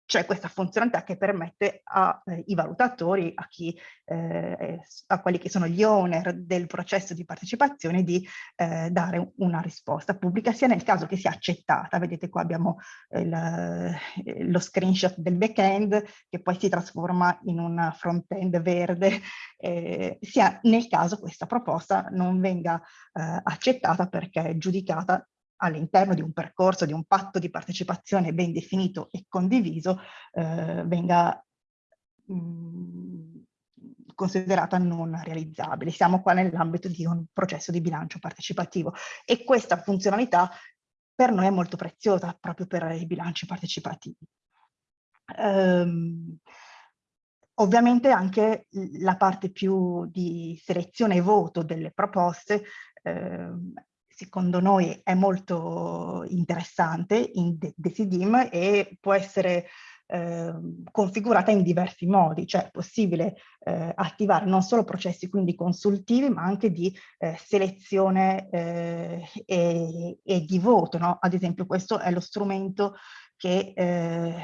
c'è questa funzionalità che permette ai eh, valutatori, a, chi, eh, a quelli che sono gli owner del processo di partecipazione, di eh, dare una risposta pubblica, sia nel caso che sia accettata. Vedete qua abbiamo il, lo screenshot del back-end che poi si trasforma in un front-end verde, eh, sia nel caso questa proposta non venga eh, accettata perché è giudicata all'interno di un percorso, di un patto di partecipazione ben definito e condiviso, eh, venga mh, mm, considerata non realizzabile. Siamo qua nell'ambito di un processo di bilancio partecipativo e questa funzionalità per noi è molto preziosa proprio per i bilanci partecipativi. Um, ovviamente anche la parte più di selezione e voto delle proposte eh, secondo noi è molto interessante in Decidim e può essere eh, configurata in diversi modi, cioè è possibile eh, attivare non solo processi quindi consultivi ma anche di eh, selezione eh, e, e, di voto, no? ad esempio questo è lo strumento che eh,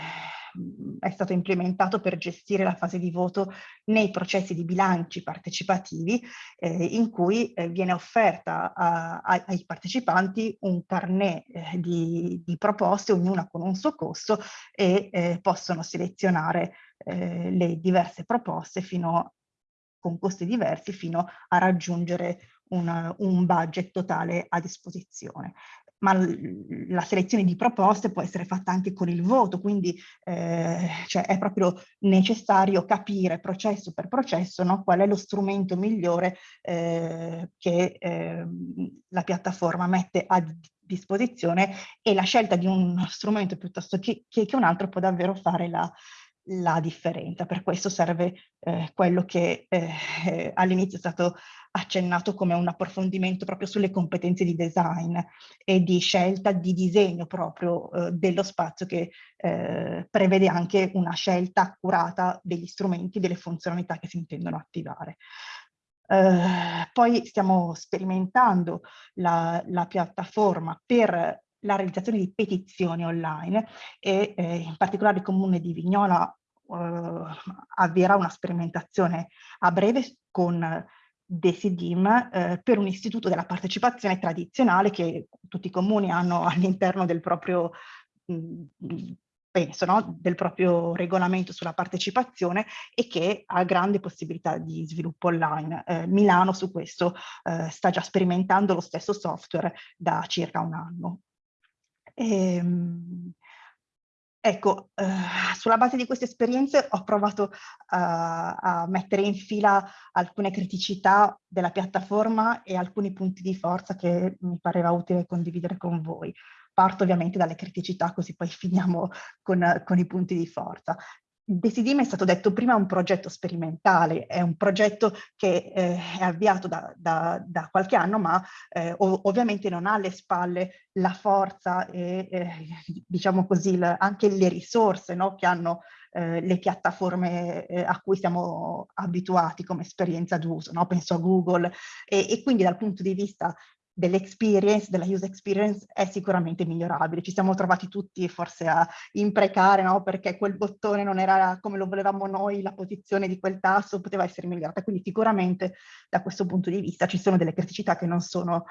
è stato implementato per gestire la fase di voto nei processi di bilanci partecipativi eh, in cui eh, viene offerta a, a, ai partecipanti un carnet eh, di, di, proposte, ognuna con un suo costo e eh, possono selezionare eh, le diverse proposte fino con costi diversi fino a raggiungere un, un budget totale a disposizione ma la selezione di proposte può essere fatta anche con il voto, quindi eh, cioè è proprio necessario capire processo per processo no, qual è lo strumento migliore eh, che eh, la piattaforma mette a disposizione e la scelta di uno strumento piuttosto che, che, un altro può davvero fare la, la differenza. Per questo serve eh, quello che eh, all'inizio è stato accennato come un approfondimento proprio sulle competenze di design e di scelta di disegno proprio eh, dello spazio che eh, prevede anche una scelta accurata degli strumenti, delle funzionalità che si intendono attivare. Uh, poi stiamo sperimentando la, la, piattaforma per la realizzazione di petizioni online e eh, in particolare il comune di Vignola eh, avvierà una sperimentazione a breve con Decidim eh, per un istituto della partecipazione tradizionale che tutti i comuni hanno all'interno del proprio mh, penso, no? del proprio regolamento sulla partecipazione e che ha grande possibilità di sviluppo online. Eh, Milano su questo eh, sta già sperimentando lo stesso software da circa un anno. E, ehm, ecco, eh, sulla base di queste esperienze ho provato uh, a mettere in fila alcune criticità della piattaforma e alcuni punti di forza che mi pareva utile condividere con voi. Parto ovviamente dalle criticità così poi finiamo con, con i punti di forza. Decidim è stato detto prima un progetto sperimentale, è un progetto che eh, è avviato da, da, da, qualche anno ma eh, ovviamente non ha alle spalle la forza e eh, diciamo così anche le risorse no, che hanno eh, le piattaforme eh, a cui siamo abituati come esperienza d'uso, no? penso a Google e, e quindi dal punto di vista dell'experience, della user experience è sicuramente migliorabile. Ci siamo trovati tutti forse a imprecare, no? perché quel bottone non era come lo volevamo noi, la posizione di quel tasto poteva essere migliorata. Quindi sicuramente da questo punto di vista ci sono delle criticità che non sono,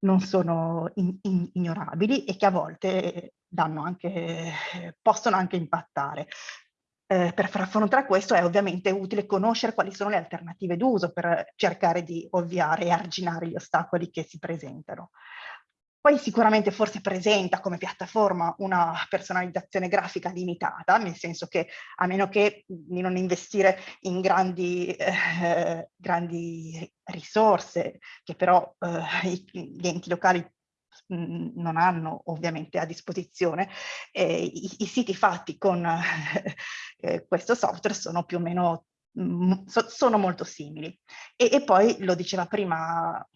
non sono in, in, ignorabili e che a volte anche, possono anche impattare eh, per far affrontare questo è ovviamente utile conoscere quali sono le alternative d'uso per cercare di ovviare e arginare gli ostacoli che si presentano. Poi sicuramente forse presenta come piattaforma una personalizzazione grafica limitata, nel senso che a meno che di non investire in grandi, eh, grandi risorse, che però eh, gli enti locali non hanno ovviamente a disposizione, eh, i, i, siti fatti con eh, questo software sono più o meno, so, sono molto simili. E, e poi, lo diceva prima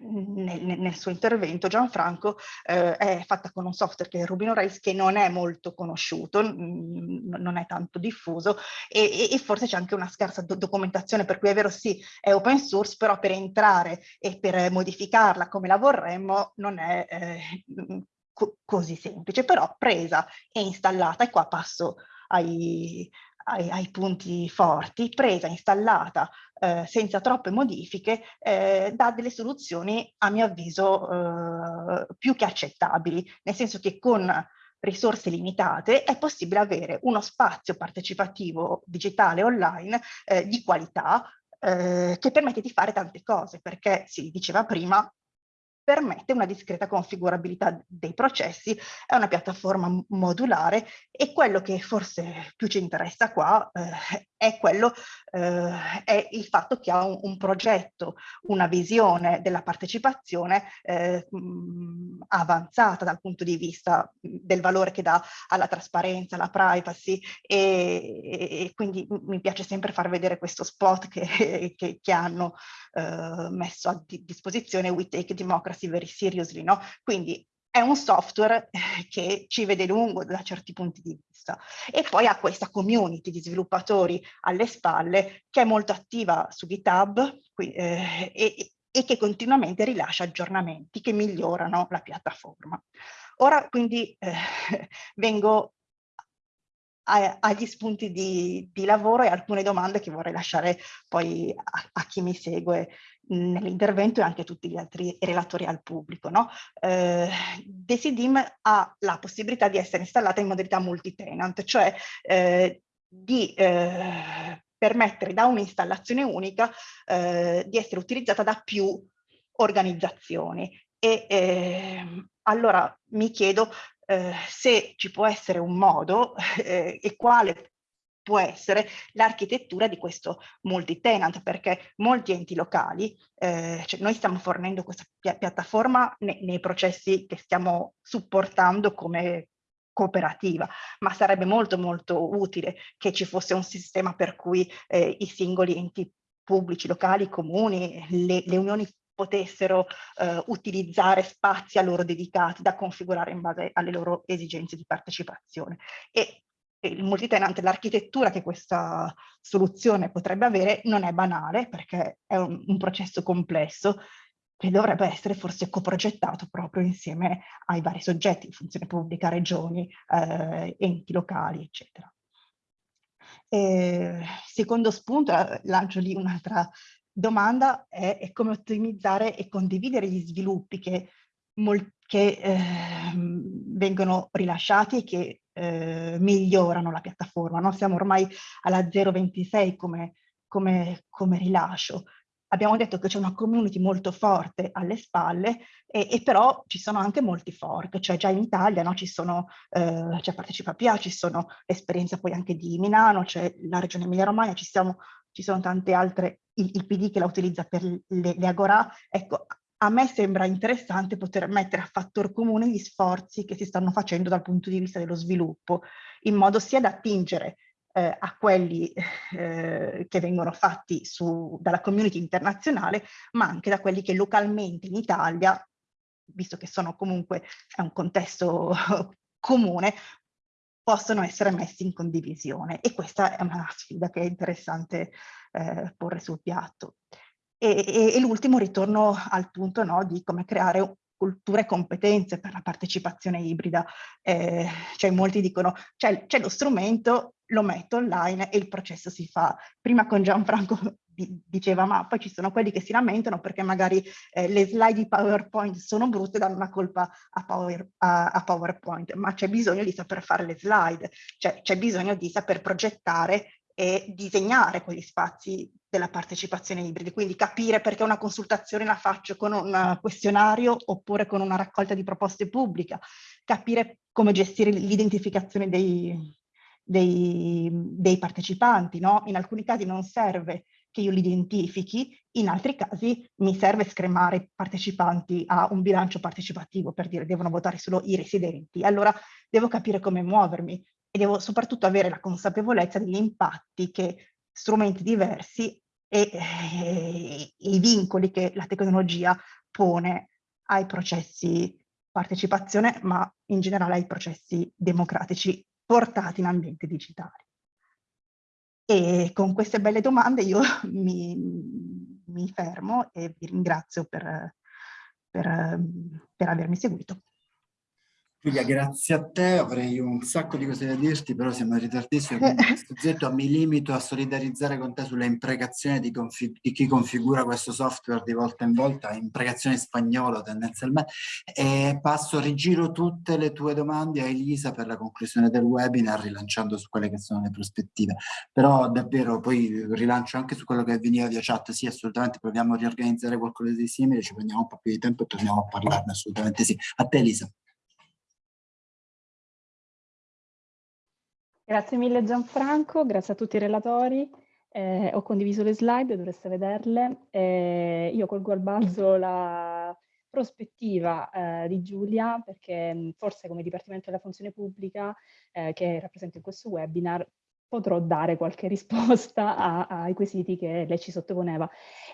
nel, nel, suo intervento Gianfranco eh, è fatta con un software che è Rubino Rails che non è molto conosciuto, non è tanto diffuso e, e, e forse c'è anche una scarsa do documentazione per cui è vero sì è open source però per entrare e per modificarla come la vorremmo non è eh, co così semplice però presa e installata e qua passo ai, ai, ai punti forti, presa, installata eh, senza troppe modifiche, eh, dà delle soluzioni a mio avviso eh, più che accettabili, nel senso che con risorse limitate è possibile avere uno spazio partecipativo digitale online eh, di qualità eh, che permette di fare tante cose, perché si diceva prima permette una discreta configurabilità dei processi, è una piattaforma modulare e quello che forse più ci interessa qua eh, è quello, eh, è il fatto che ha un, un, progetto, una visione della partecipazione eh, avanzata dal punto di vista del valore che dà alla trasparenza, alla privacy e, e quindi mi piace sempre far vedere questo spot che, che, che hanno eh, messo a disposizione We Take Democracy Very Seriously, no? Quindi è un software eh, che ci vede lungo da certi punti di vista e poi ha questa community di sviluppatori alle spalle che è molto attiva su GitHub qui, eh, e, e, che continuamente rilascia aggiornamenti che migliorano la piattaforma. Ora quindi eh, vengo agli spunti di, di, lavoro e alcune domande che vorrei lasciare poi a, a chi mi segue nell'intervento e anche tutti gli altri relatori al pubblico. No? Eh, Decidim ha la possibilità di essere installata in modalità multi-tenant, cioè eh, di eh, permettere da un'installazione unica eh, di essere utilizzata da più organizzazioni. E ehm, allora mi chiedo eh, se ci può essere un modo eh, e quale può essere l'architettura di questo multi-tenant, perché molti enti locali, eh, cioè noi stiamo fornendo questa pi piattaforma ne nei processi che stiamo supportando come cooperativa, ma sarebbe molto molto utile che ci fosse un sistema per cui eh, i singoli enti pubblici, locali, comuni, le, le unioni potessero eh, utilizzare spazi a loro dedicati da configurare in base alle loro esigenze di partecipazione. E il multitenant, l'architettura che questa soluzione potrebbe avere non è banale perché è un, un processo complesso che dovrebbe essere forse coprogettato proprio insieme ai vari soggetti, funzione pubblica, regioni, eh, enti locali, eccetera. E, secondo spunto, eh, lancio lì un'altra domanda, è, è, come ottimizzare e condividere gli sviluppi che, che eh, vengono rilasciati e che eh, migliorano la piattaforma. No? Siamo ormai alla 0.26 come, come, come rilascio. Abbiamo detto che c'è una community molto forte alle spalle e, e, però ci sono anche molti fork, cioè già in Italia no, ci sono, eh, c'è Partecipa PA, ci sono l'esperienza poi anche di Milano, c'è la regione Emilia Romagna, ci, ci sono tante altre, il, il, PD che la utilizza per le, le Agora. Ecco, a me sembra interessante poter mettere a fattor comune gli sforzi che si stanno facendo dal punto di vista dello sviluppo, in modo sia da attingere eh, a quelli eh, che vengono fatti su, dalla community internazionale, ma anche da quelli che localmente in Italia, visto che sono comunque è un contesto comune, possono essere messi in condivisione. E questa è una sfida che è interessante eh, porre sul piatto. E, e, e l'ultimo ritorno al punto no, di come creare cultura e competenze per la partecipazione ibrida. Eh, cioè molti dicono c'è lo strumento, lo metto online e il processo si fa. Prima con Gianfranco diceva ma poi ci sono quelli che si lamentano perché magari eh, le slide di PowerPoint sono brutte e danno una colpa a, Power, a, a PowerPoint, ma c'è bisogno di saper fare le slide, cioè c'è bisogno di saper progettare e disegnare quegli spazi della partecipazione ibrida, quindi capire perché una consultazione la faccio con un questionario oppure con una raccolta di proposte pubblica, capire come gestire l'identificazione dei, dei, dei, partecipanti, no? In alcuni casi non serve che io li identifichi, in altri casi mi serve scremare i partecipanti a un bilancio partecipativo per dire devono votare solo i residenti, allora devo capire come muovermi, e devo soprattutto avere la consapevolezza degli impatti che strumenti diversi e, e, e i vincoli che la tecnologia pone ai processi partecipazione, ma in generale ai processi democratici portati in ambienti digitali. E con queste belle domande io mi, mi fermo e vi ringrazio per, per, per avermi seguito. Giulia, grazie a te, avrei un sacco di cose da dirti, però siamo in ritardissimo, quindi mi limito a solidarizzare con te sulla imprecazione di, di, chi configura questo software di volta in volta, imprecazione spagnola tendenzialmente, e passo, rigiro tutte le tue domande a Elisa per la conclusione del webinar, rilanciando su quelle che sono le prospettive. Però davvero poi rilancio anche su quello che veniva via chat, sì assolutamente proviamo a riorganizzare qualcosa di simile, ci prendiamo un po' più di tempo e torniamo a parlarne, assolutamente sì. A te Elisa. Grazie mille Gianfranco, grazie a tutti i relatori. Eh, ho condiviso le slide, dovreste vederle. Eh, io colgo al balzo la prospettiva eh, di Giulia perché forse come Dipartimento della Funzione Pubblica eh, che rappresento in questo webinar potrò dare qualche risposta a, ai quesiti che lei ci sottoponeva.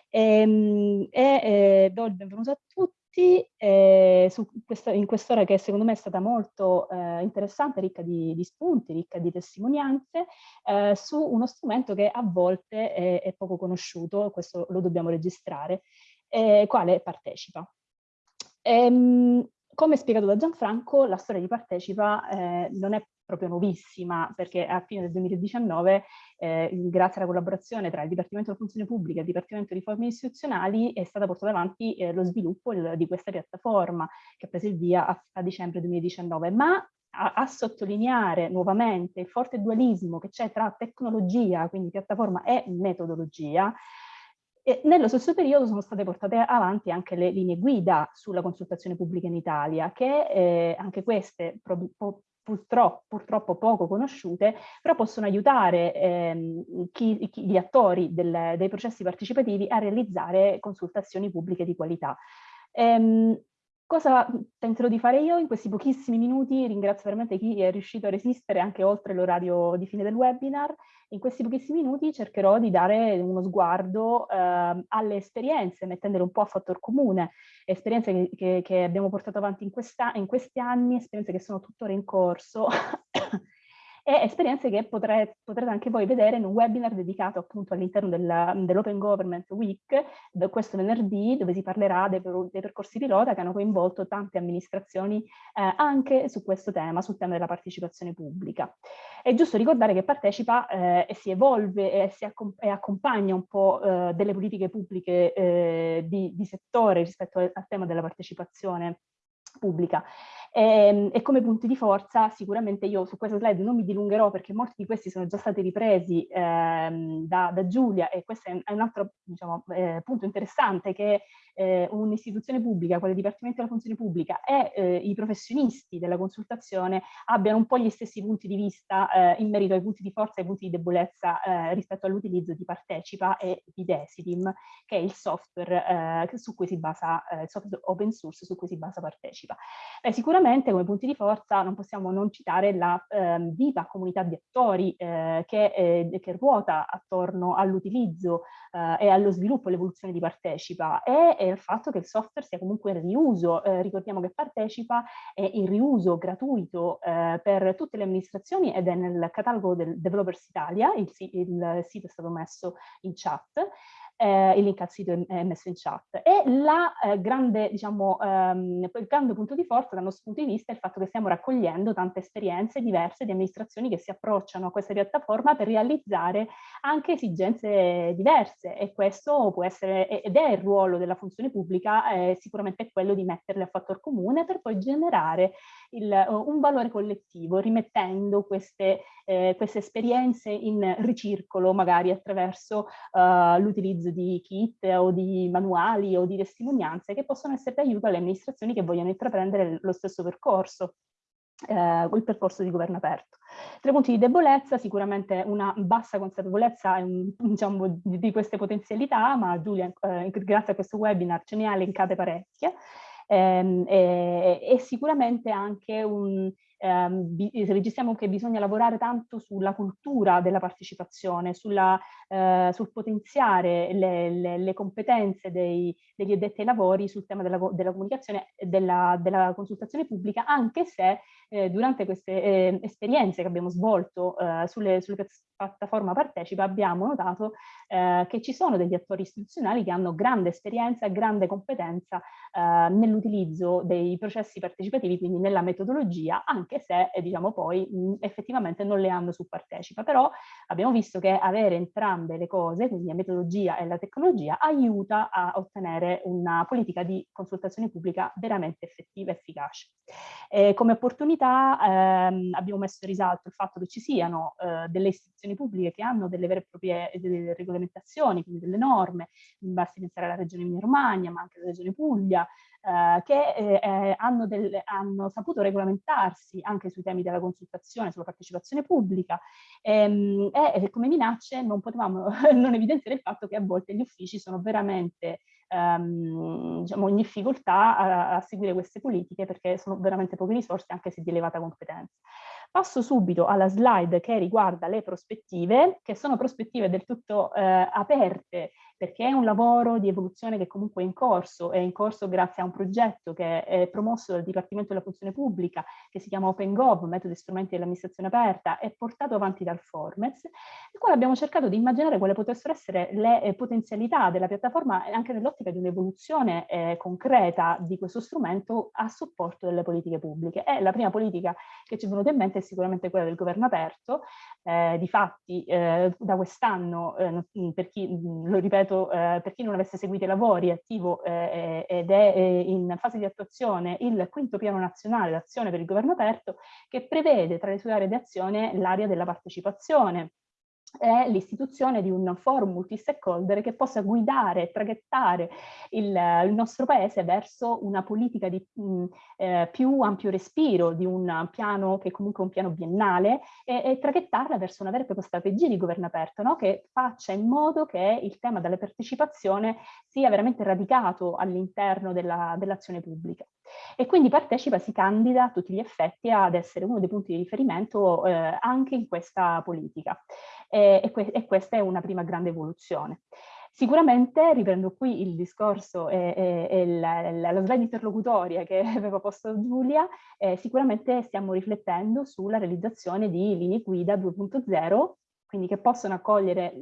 Ehm, e, e do il benvenuto a tutti tutti eh, questa, in quest'ora che secondo me è stata molto eh, interessante, ricca di, di, spunti, ricca di testimonianze, eh, su uno strumento che a volte è, è poco conosciuto, questo lo dobbiamo registrare, quale partecipa. Ehm, come spiegato da Gianfranco, la storia di Partecipa eh, non è proprio nuovissima, perché a fine del 2019, eh, grazie alla collaborazione tra il Dipartimento della Funzione Pubblica e il Dipartimento di Riforme Istituzionali, è stata portata avanti eh, lo sviluppo il, di questa piattaforma che ha preso il via a, a dicembre 2019, ma a, a, sottolineare nuovamente il forte dualismo che c'è tra tecnologia, quindi piattaforma, e metodologia, e nello stesso periodo sono state portate avanti anche le linee guida sulla consultazione pubblica in Italia, che eh, anche queste purtroppo, purtroppo, poco conosciute, però possono aiutare ehm, chi, chi, gli attori del, dei processi partecipativi a realizzare consultazioni pubbliche di qualità. Ehm, Cosa tenterò di fare io in questi pochissimi minuti? Ringrazio veramente chi è riuscito a resistere anche oltre l'orario di fine del webinar. In questi pochissimi minuti cercherò di dare uno sguardo eh, alle esperienze, mettendole un po' a fattor comune, esperienze che, che, abbiamo portato avanti in, questa, in questi anni, esperienze che sono tuttora in corso e esperienze che potrete, potrete anche voi vedere in un webinar dedicato appunto all'interno dell'Open Government Week, questo venerdì, dove si parlerà dei, dei, percorsi pilota che hanno coinvolto tante amministrazioni eh, anche su questo tema, sul tema della partecipazione pubblica. È giusto ricordare che partecipa eh, e si evolve e, si accom e accompagna un po' eh, delle politiche pubbliche eh, di, di settore rispetto al, al tema della partecipazione pubblica. E, ehm, e, come punti di forza sicuramente io su questa slide non mi dilungherò perché molti di questi sono già stati ripresi ehm, da, da, Giulia e questo è un altro diciamo, eh, punto interessante che eh, un'istituzione pubblica, quale Dipartimento della Funzione Pubblica e eh, i professionisti della consultazione abbiano un po' gli stessi punti di vista eh, in merito ai punti di forza e ai punti di debolezza eh, rispetto all'utilizzo di Partecipa e di Desidim, che è il software eh, su cui si basa, il software open source su cui si basa Partecipa. Beh, sicuramente come punti di forza non possiamo non citare la ehm, viva comunità di attori che, che, ruota attorno all'utilizzo e allo sviluppo e l'evoluzione di Partecipa e il fatto che il software sia comunque in riuso. Eh, ricordiamo che partecipa è in riuso gratuito eh, per tutte le amministrazioni ed è nel catalogo del Developers Italia, il, il sito è stato messo in chat eh, il link al sito è messo in chat. E la, eh, grande, diciamo, ehm, il grande punto di forza dal nostro punto di vista è il fatto che stiamo raccogliendo tante esperienze diverse di amministrazioni che si approcciano a questa piattaforma per realizzare anche esigenze diverse e questo può essere, ed è il ruolo della funzione pubblica, eh, sicuramente quello di metterle a fattor comune per poi generare il, un valore collettivo, rimettendo queste, eh, queste esperienze in ricircolo magari attraverso uh, l'utilizzo l'utilizzo di kit o di manuali o di testimonianze che possono essere d'aiuto alle amministrazioni che vogliono intraprendere lo stesso percorso eh, il percorso di governo aperto. Tre punti di debolezza, sicuramente una bassa consapevolezza diciamo, di, queste potenzialità, ma Giulia, eh, grazie a questo webinar, ce ne ha elencate parecchie, ehm, e, e, sicuramente anche un, ehm, registriamo che bisogna lavorare tanto sulla cultura della partecipazione, sulla, eh, sul potenziare le, le, le competenze dei, degli addetti ai lavori sul tema della, della comunicazione e della, della, consultazione pubblica, anche se eh, durante queste eh, esperienze che abbiamo svolto eh, sulle, sulle piattaforme partecipa abbiamo notato eh, che ci sono degli attori istituzionali che hanno grande esperienza e grande competenza eh, nell'utilizzo dei processi partecipativi, quindi nella metodologia, anche anche se eh, diciamo poi mh, effettivamente non le hanno su partecipa, però abbiamo visto che avere entrambe le cose, quindi la metodologia e la tecnologia, aiuta a ottenere una politica di consultazione pubblica veramente effettiva e efficace. E come opportunità ehm, abbiamo messo in risalto il fatto che ci siano eh, delle istituzioni pubbliche che hanno delle vere e proprie delle regolamentazioni, quindi delle norme, basti pensare alla regione Emilia Romagna, ma anche alla regione Puglia, eh, che eh, eh, hanno, del, hanno, saputo regolamentarsi anche sui temi della consultazione, sulla partecipazione pubblica ehm, e come minacce non potevamo non evidenziare il fatto che a volte gli uffici sono veramente ehm, diciamo, in difficoltà a, a, seguire queste politiche perché sono veramente poche risorse anche se di elevata competenza. Passo subito alla slide che riguarda le prospettive, che sono prospettive del tutto eh, aperte perché è un lavoro di evoluzione che comunque è in corso, è in corso grazie a un progetto che è promosso dal Dipartimento della Funzione Pubblica, che si chiama OpenGov, Metodi e Strumenti dell'Amministrazione Aperta, e portato avanti dal Formez, nel quale abbiamo cercato di immaginare quali potessero essere le eh, potenzialità della piattaforma anche nell'ottica di un'evoluzione eh, concreta di questo strumento a supporto delle politiche pubbliche. E la prima politica che ci è venuta in mente è sicuramente quella del governo aperto, eh, difatti eh, da quest'anno, eh, per chi, lo ripeto, eh, per chi non avesse seguito i lavori, è attivo eh ed è eh, in fase di attuazione il quinto piano nazionale d'azione per il governo aperto che prevede tra le sue aree di azione l'area della partecipazione, è l'istituzione di un forum multi-stakeholder che possa guidare e traghettare il, il, nostro paese verso una politica di mh, eh, più ampio respiro, di un piano che è comunque un piano biennale e, e traghettarla verso una vera e propria strategia di governo aperto no? che faccia in modo che il tema della partecipazione sia veramente radicato all'interno dell'azione dell pubblica. E quindi partecipa, si candida a tutti gli effetti ad essere uno dei punti di riferimento eh, anche in questa politica e, e, que e questa è una prima grande evoluzione. Sicuramente, riprendo qui il discorso e, e, e la, la, la, slide interlocutoria che aveva posto Giulia, eh, sicuramente stiamo riflettendo sulla realizzazione di linee guida 2.0 quindi che possono accogliere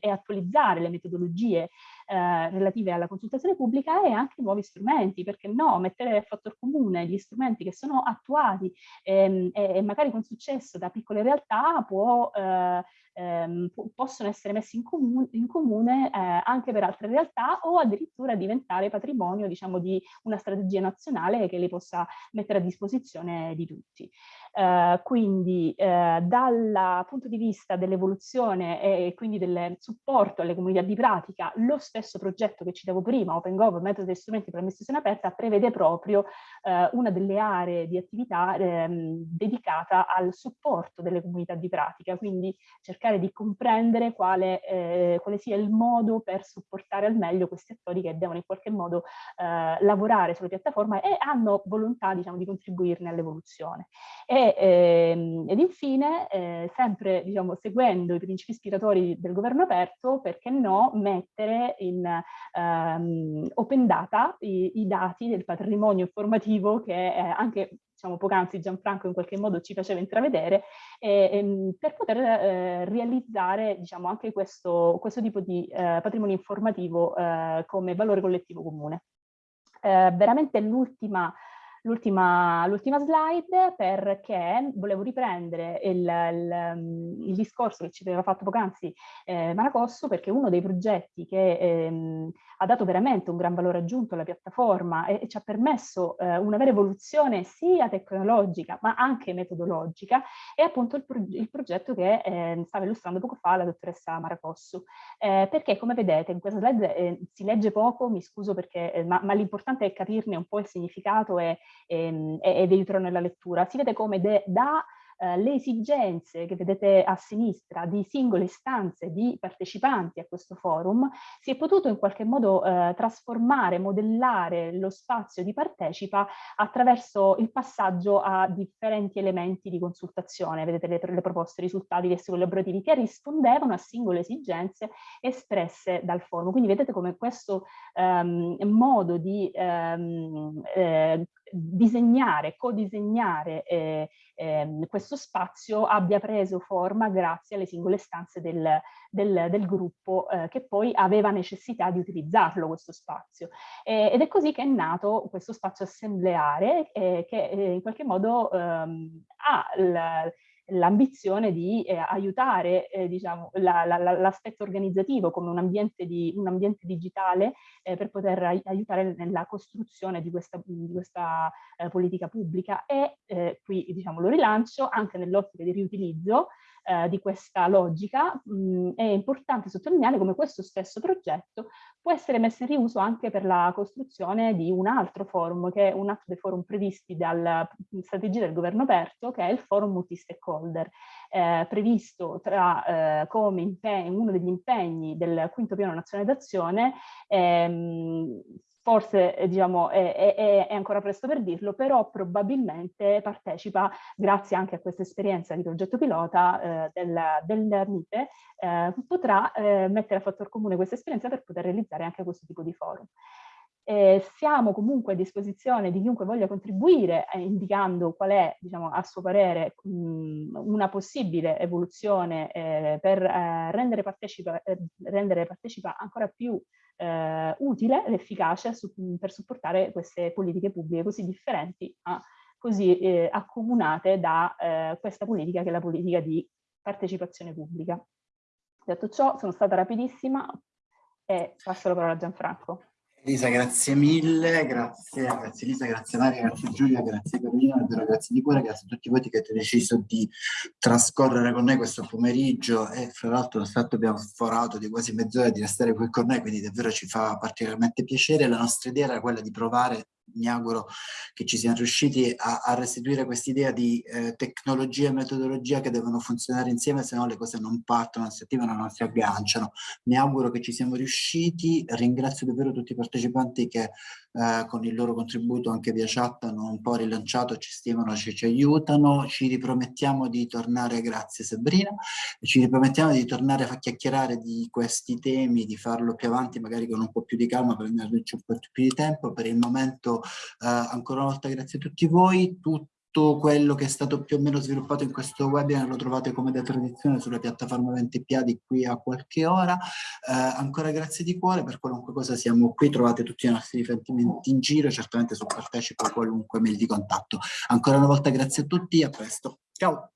e attualizzare le metodologie eh, relative alla consultazione pubblica e anche nuovi strumenti, perché no, mettere a fattor comune gli strumenti che sono attuati ehm, e, magari con successo da piccole realtà può eh, ehm, possono essere messi in comune, in comune eh, anche per altre realtà o addirittura diventare patrimonio diciamo, di una strategia nazionale che li possa mettere a disposizione di tutti. Uh, quindi uh, dal punto di vista dell'evoluzione e quindi del supporto alle comunità di pratica, lo stesso progetto che citavo prima, OpenGov, Metodi e Strumenti per l'amministrazione aperta, prevede proprio uh, una delle aree di attività ehm, dedicata al supporto delle comunità di pratica, quindi cercare di comprendere quale, eh, quale, sia il modo per supportare al meglio questi attori che devono in qualche modo eh, lavorare sulla piattaforma e hanno volontà diciamo, di contribuirne all'evoluzione. Ehm, ed infine, eh, sempre diciamo, seguendo i principi ispiratori del governo aperto, perché no, mettere in ehm, open data i, i, dati del patrimonio informativo che anche diciamo, poc'anzi Gianfranco in qualche modo ci faceva intravedere, e, e, ehm, per poter eh, realizzare diciamo, anche questo, questo tipo di eh, patrimonio informativo eh, come valore collettivo comune. Eh, veramente l'ultima l'ultima slide perché volevo riprendere il, il, il, discorso che ci aveva fatto poc'anzi eh, Maracosso perché uno dei progetti che ehm, ha dato veramente un gran valore aggiunto alla piattaforma e, e ci ha permesso eh, una vera evoluzione sia tecnologica ma anche metodologica è appunto il, pro il progetto che eh, stava illustrando poco fa la dottoressa Maracosso. Eh, perché come vedete in questa slide eh, si legge poco, mi scuso perché eh, ma, ma l'importante è capirne un po' il significato e ehm, ed aiutano nella lettura. Si vede come da eh, le esigenze che vedete a sinistra di singole istanze di partecipanti a questo forum, si è potuto in qualche modo eh, trasformare, modellare lo spazio di partecipa attraverso il passaggio a differenti elementi di consultazione. Vedete le, le proposte, risultati, gli collaborativi che rispondevano a singole esigenze espresse dal forum. Quindi vedete come questo ehm, modo di ehm, eh, disegnare, codisegnare eh, eh, questo spazio abbia preso forma grazie alle singole stanze del, del, del gruppo eh, che poi aveva necessità di utilizzarlo questo spazio. ed è così che è nato questo spazio assembleare eh, che eh, in qualche modo ehm, ha l'ambizione di eh, aiutare eh, diciamo, l'aspetto la, la, organizzativo come un ambiente, di, un ambiente digitale eh, per poter aiutare nella costruzione di questa, di questa eh, politica pubblica. E eh, qui diciamo, lo rilancio anche nell'ottica di riutilizzo eh, di questa logica, mh, è importante sottolineare come questo stesso progetto può essere messo in riuso anche per la costruzione di un altro forum, che è un altro dei forum previsti dalla strategia del governo aperto, che è il forum multi-stakeholder, eh, previsto tra, eh, come uno degli impegni del quinto piano nazionale d'azione, ehm, forse eh, diciamo, è, è, è, ancora presto per dirlo, però probabilmente partecipa, grazie anche a questa esperienza di progetto pilota eh, del, del MITE, eh, potrà eh, mettere a fattor comune questa esperienza per poter realizzare anche questo tipo di forum. Eh, siamo comunque a disposizione di chiunque voglia contribuire eh, indicando qual è, diciamo, a suo parere, mh, una possibile evoluzione eh, per eh, rendere, partecipa, eh, rendere partecipa ancora più eh, utile ed efficace su, per supportare queste politiche pubbliche così differenti ma così eh, accomunate da eh, questa politica che è la politica di partecipazione pubblica. Detto ciò, sono stata rapidissima e passo la parola a Gianfranco. Elisa, grazie mille, grazie, grazie Elisa, grazie Maria, grazie Giulia, grazie Carolina, davvero grazie di cuore, grazie a tutti voi che avete deciso di trascorrere con noi questo pomeriggio e fra l'altro lo stato abbiamo forato di quasi mezz'ora di restare qui con noi, quindi davvero ci fa particolarmente piacere. La nostra idea era quella di provare mi auguro che ci siamo riusciti a, a restituire quest'idea di eh, tecnologia e metodologia che devono funzionare insieme, se no le cose non partono, non si attivano, non si agganciano. Mi auguro che ci siamo riusciti, ringrazio davvero tutti i partecipanti che eh, con il loro contributo anche via chat hanno un po' rilanciato, ci stimano, ci, ci aiutano, ci ripromettiamo di tornare, grazie Sabrina, ci ripromettiamo di tornare a chiacchierare di questi temi, di farlo più avanti magari con un po' più di calma prenderci un po' più di tempo, per il momento eh, ancora una volta grazie a tutti voi, tutto quello che è stato più o meno sviluppato in questo webinar lo trovate come da tradizione sulla piattaforma 20 piedi qui a qualche ora. Eh, ancora grazie di cuore, per qualunque cosa siamo qui, trovate tutti i nostri riferimenti in giro, certamente su partecipa a qualunque mail di contatto. Ancora una volta grazie a tutti, a presto. Ciao!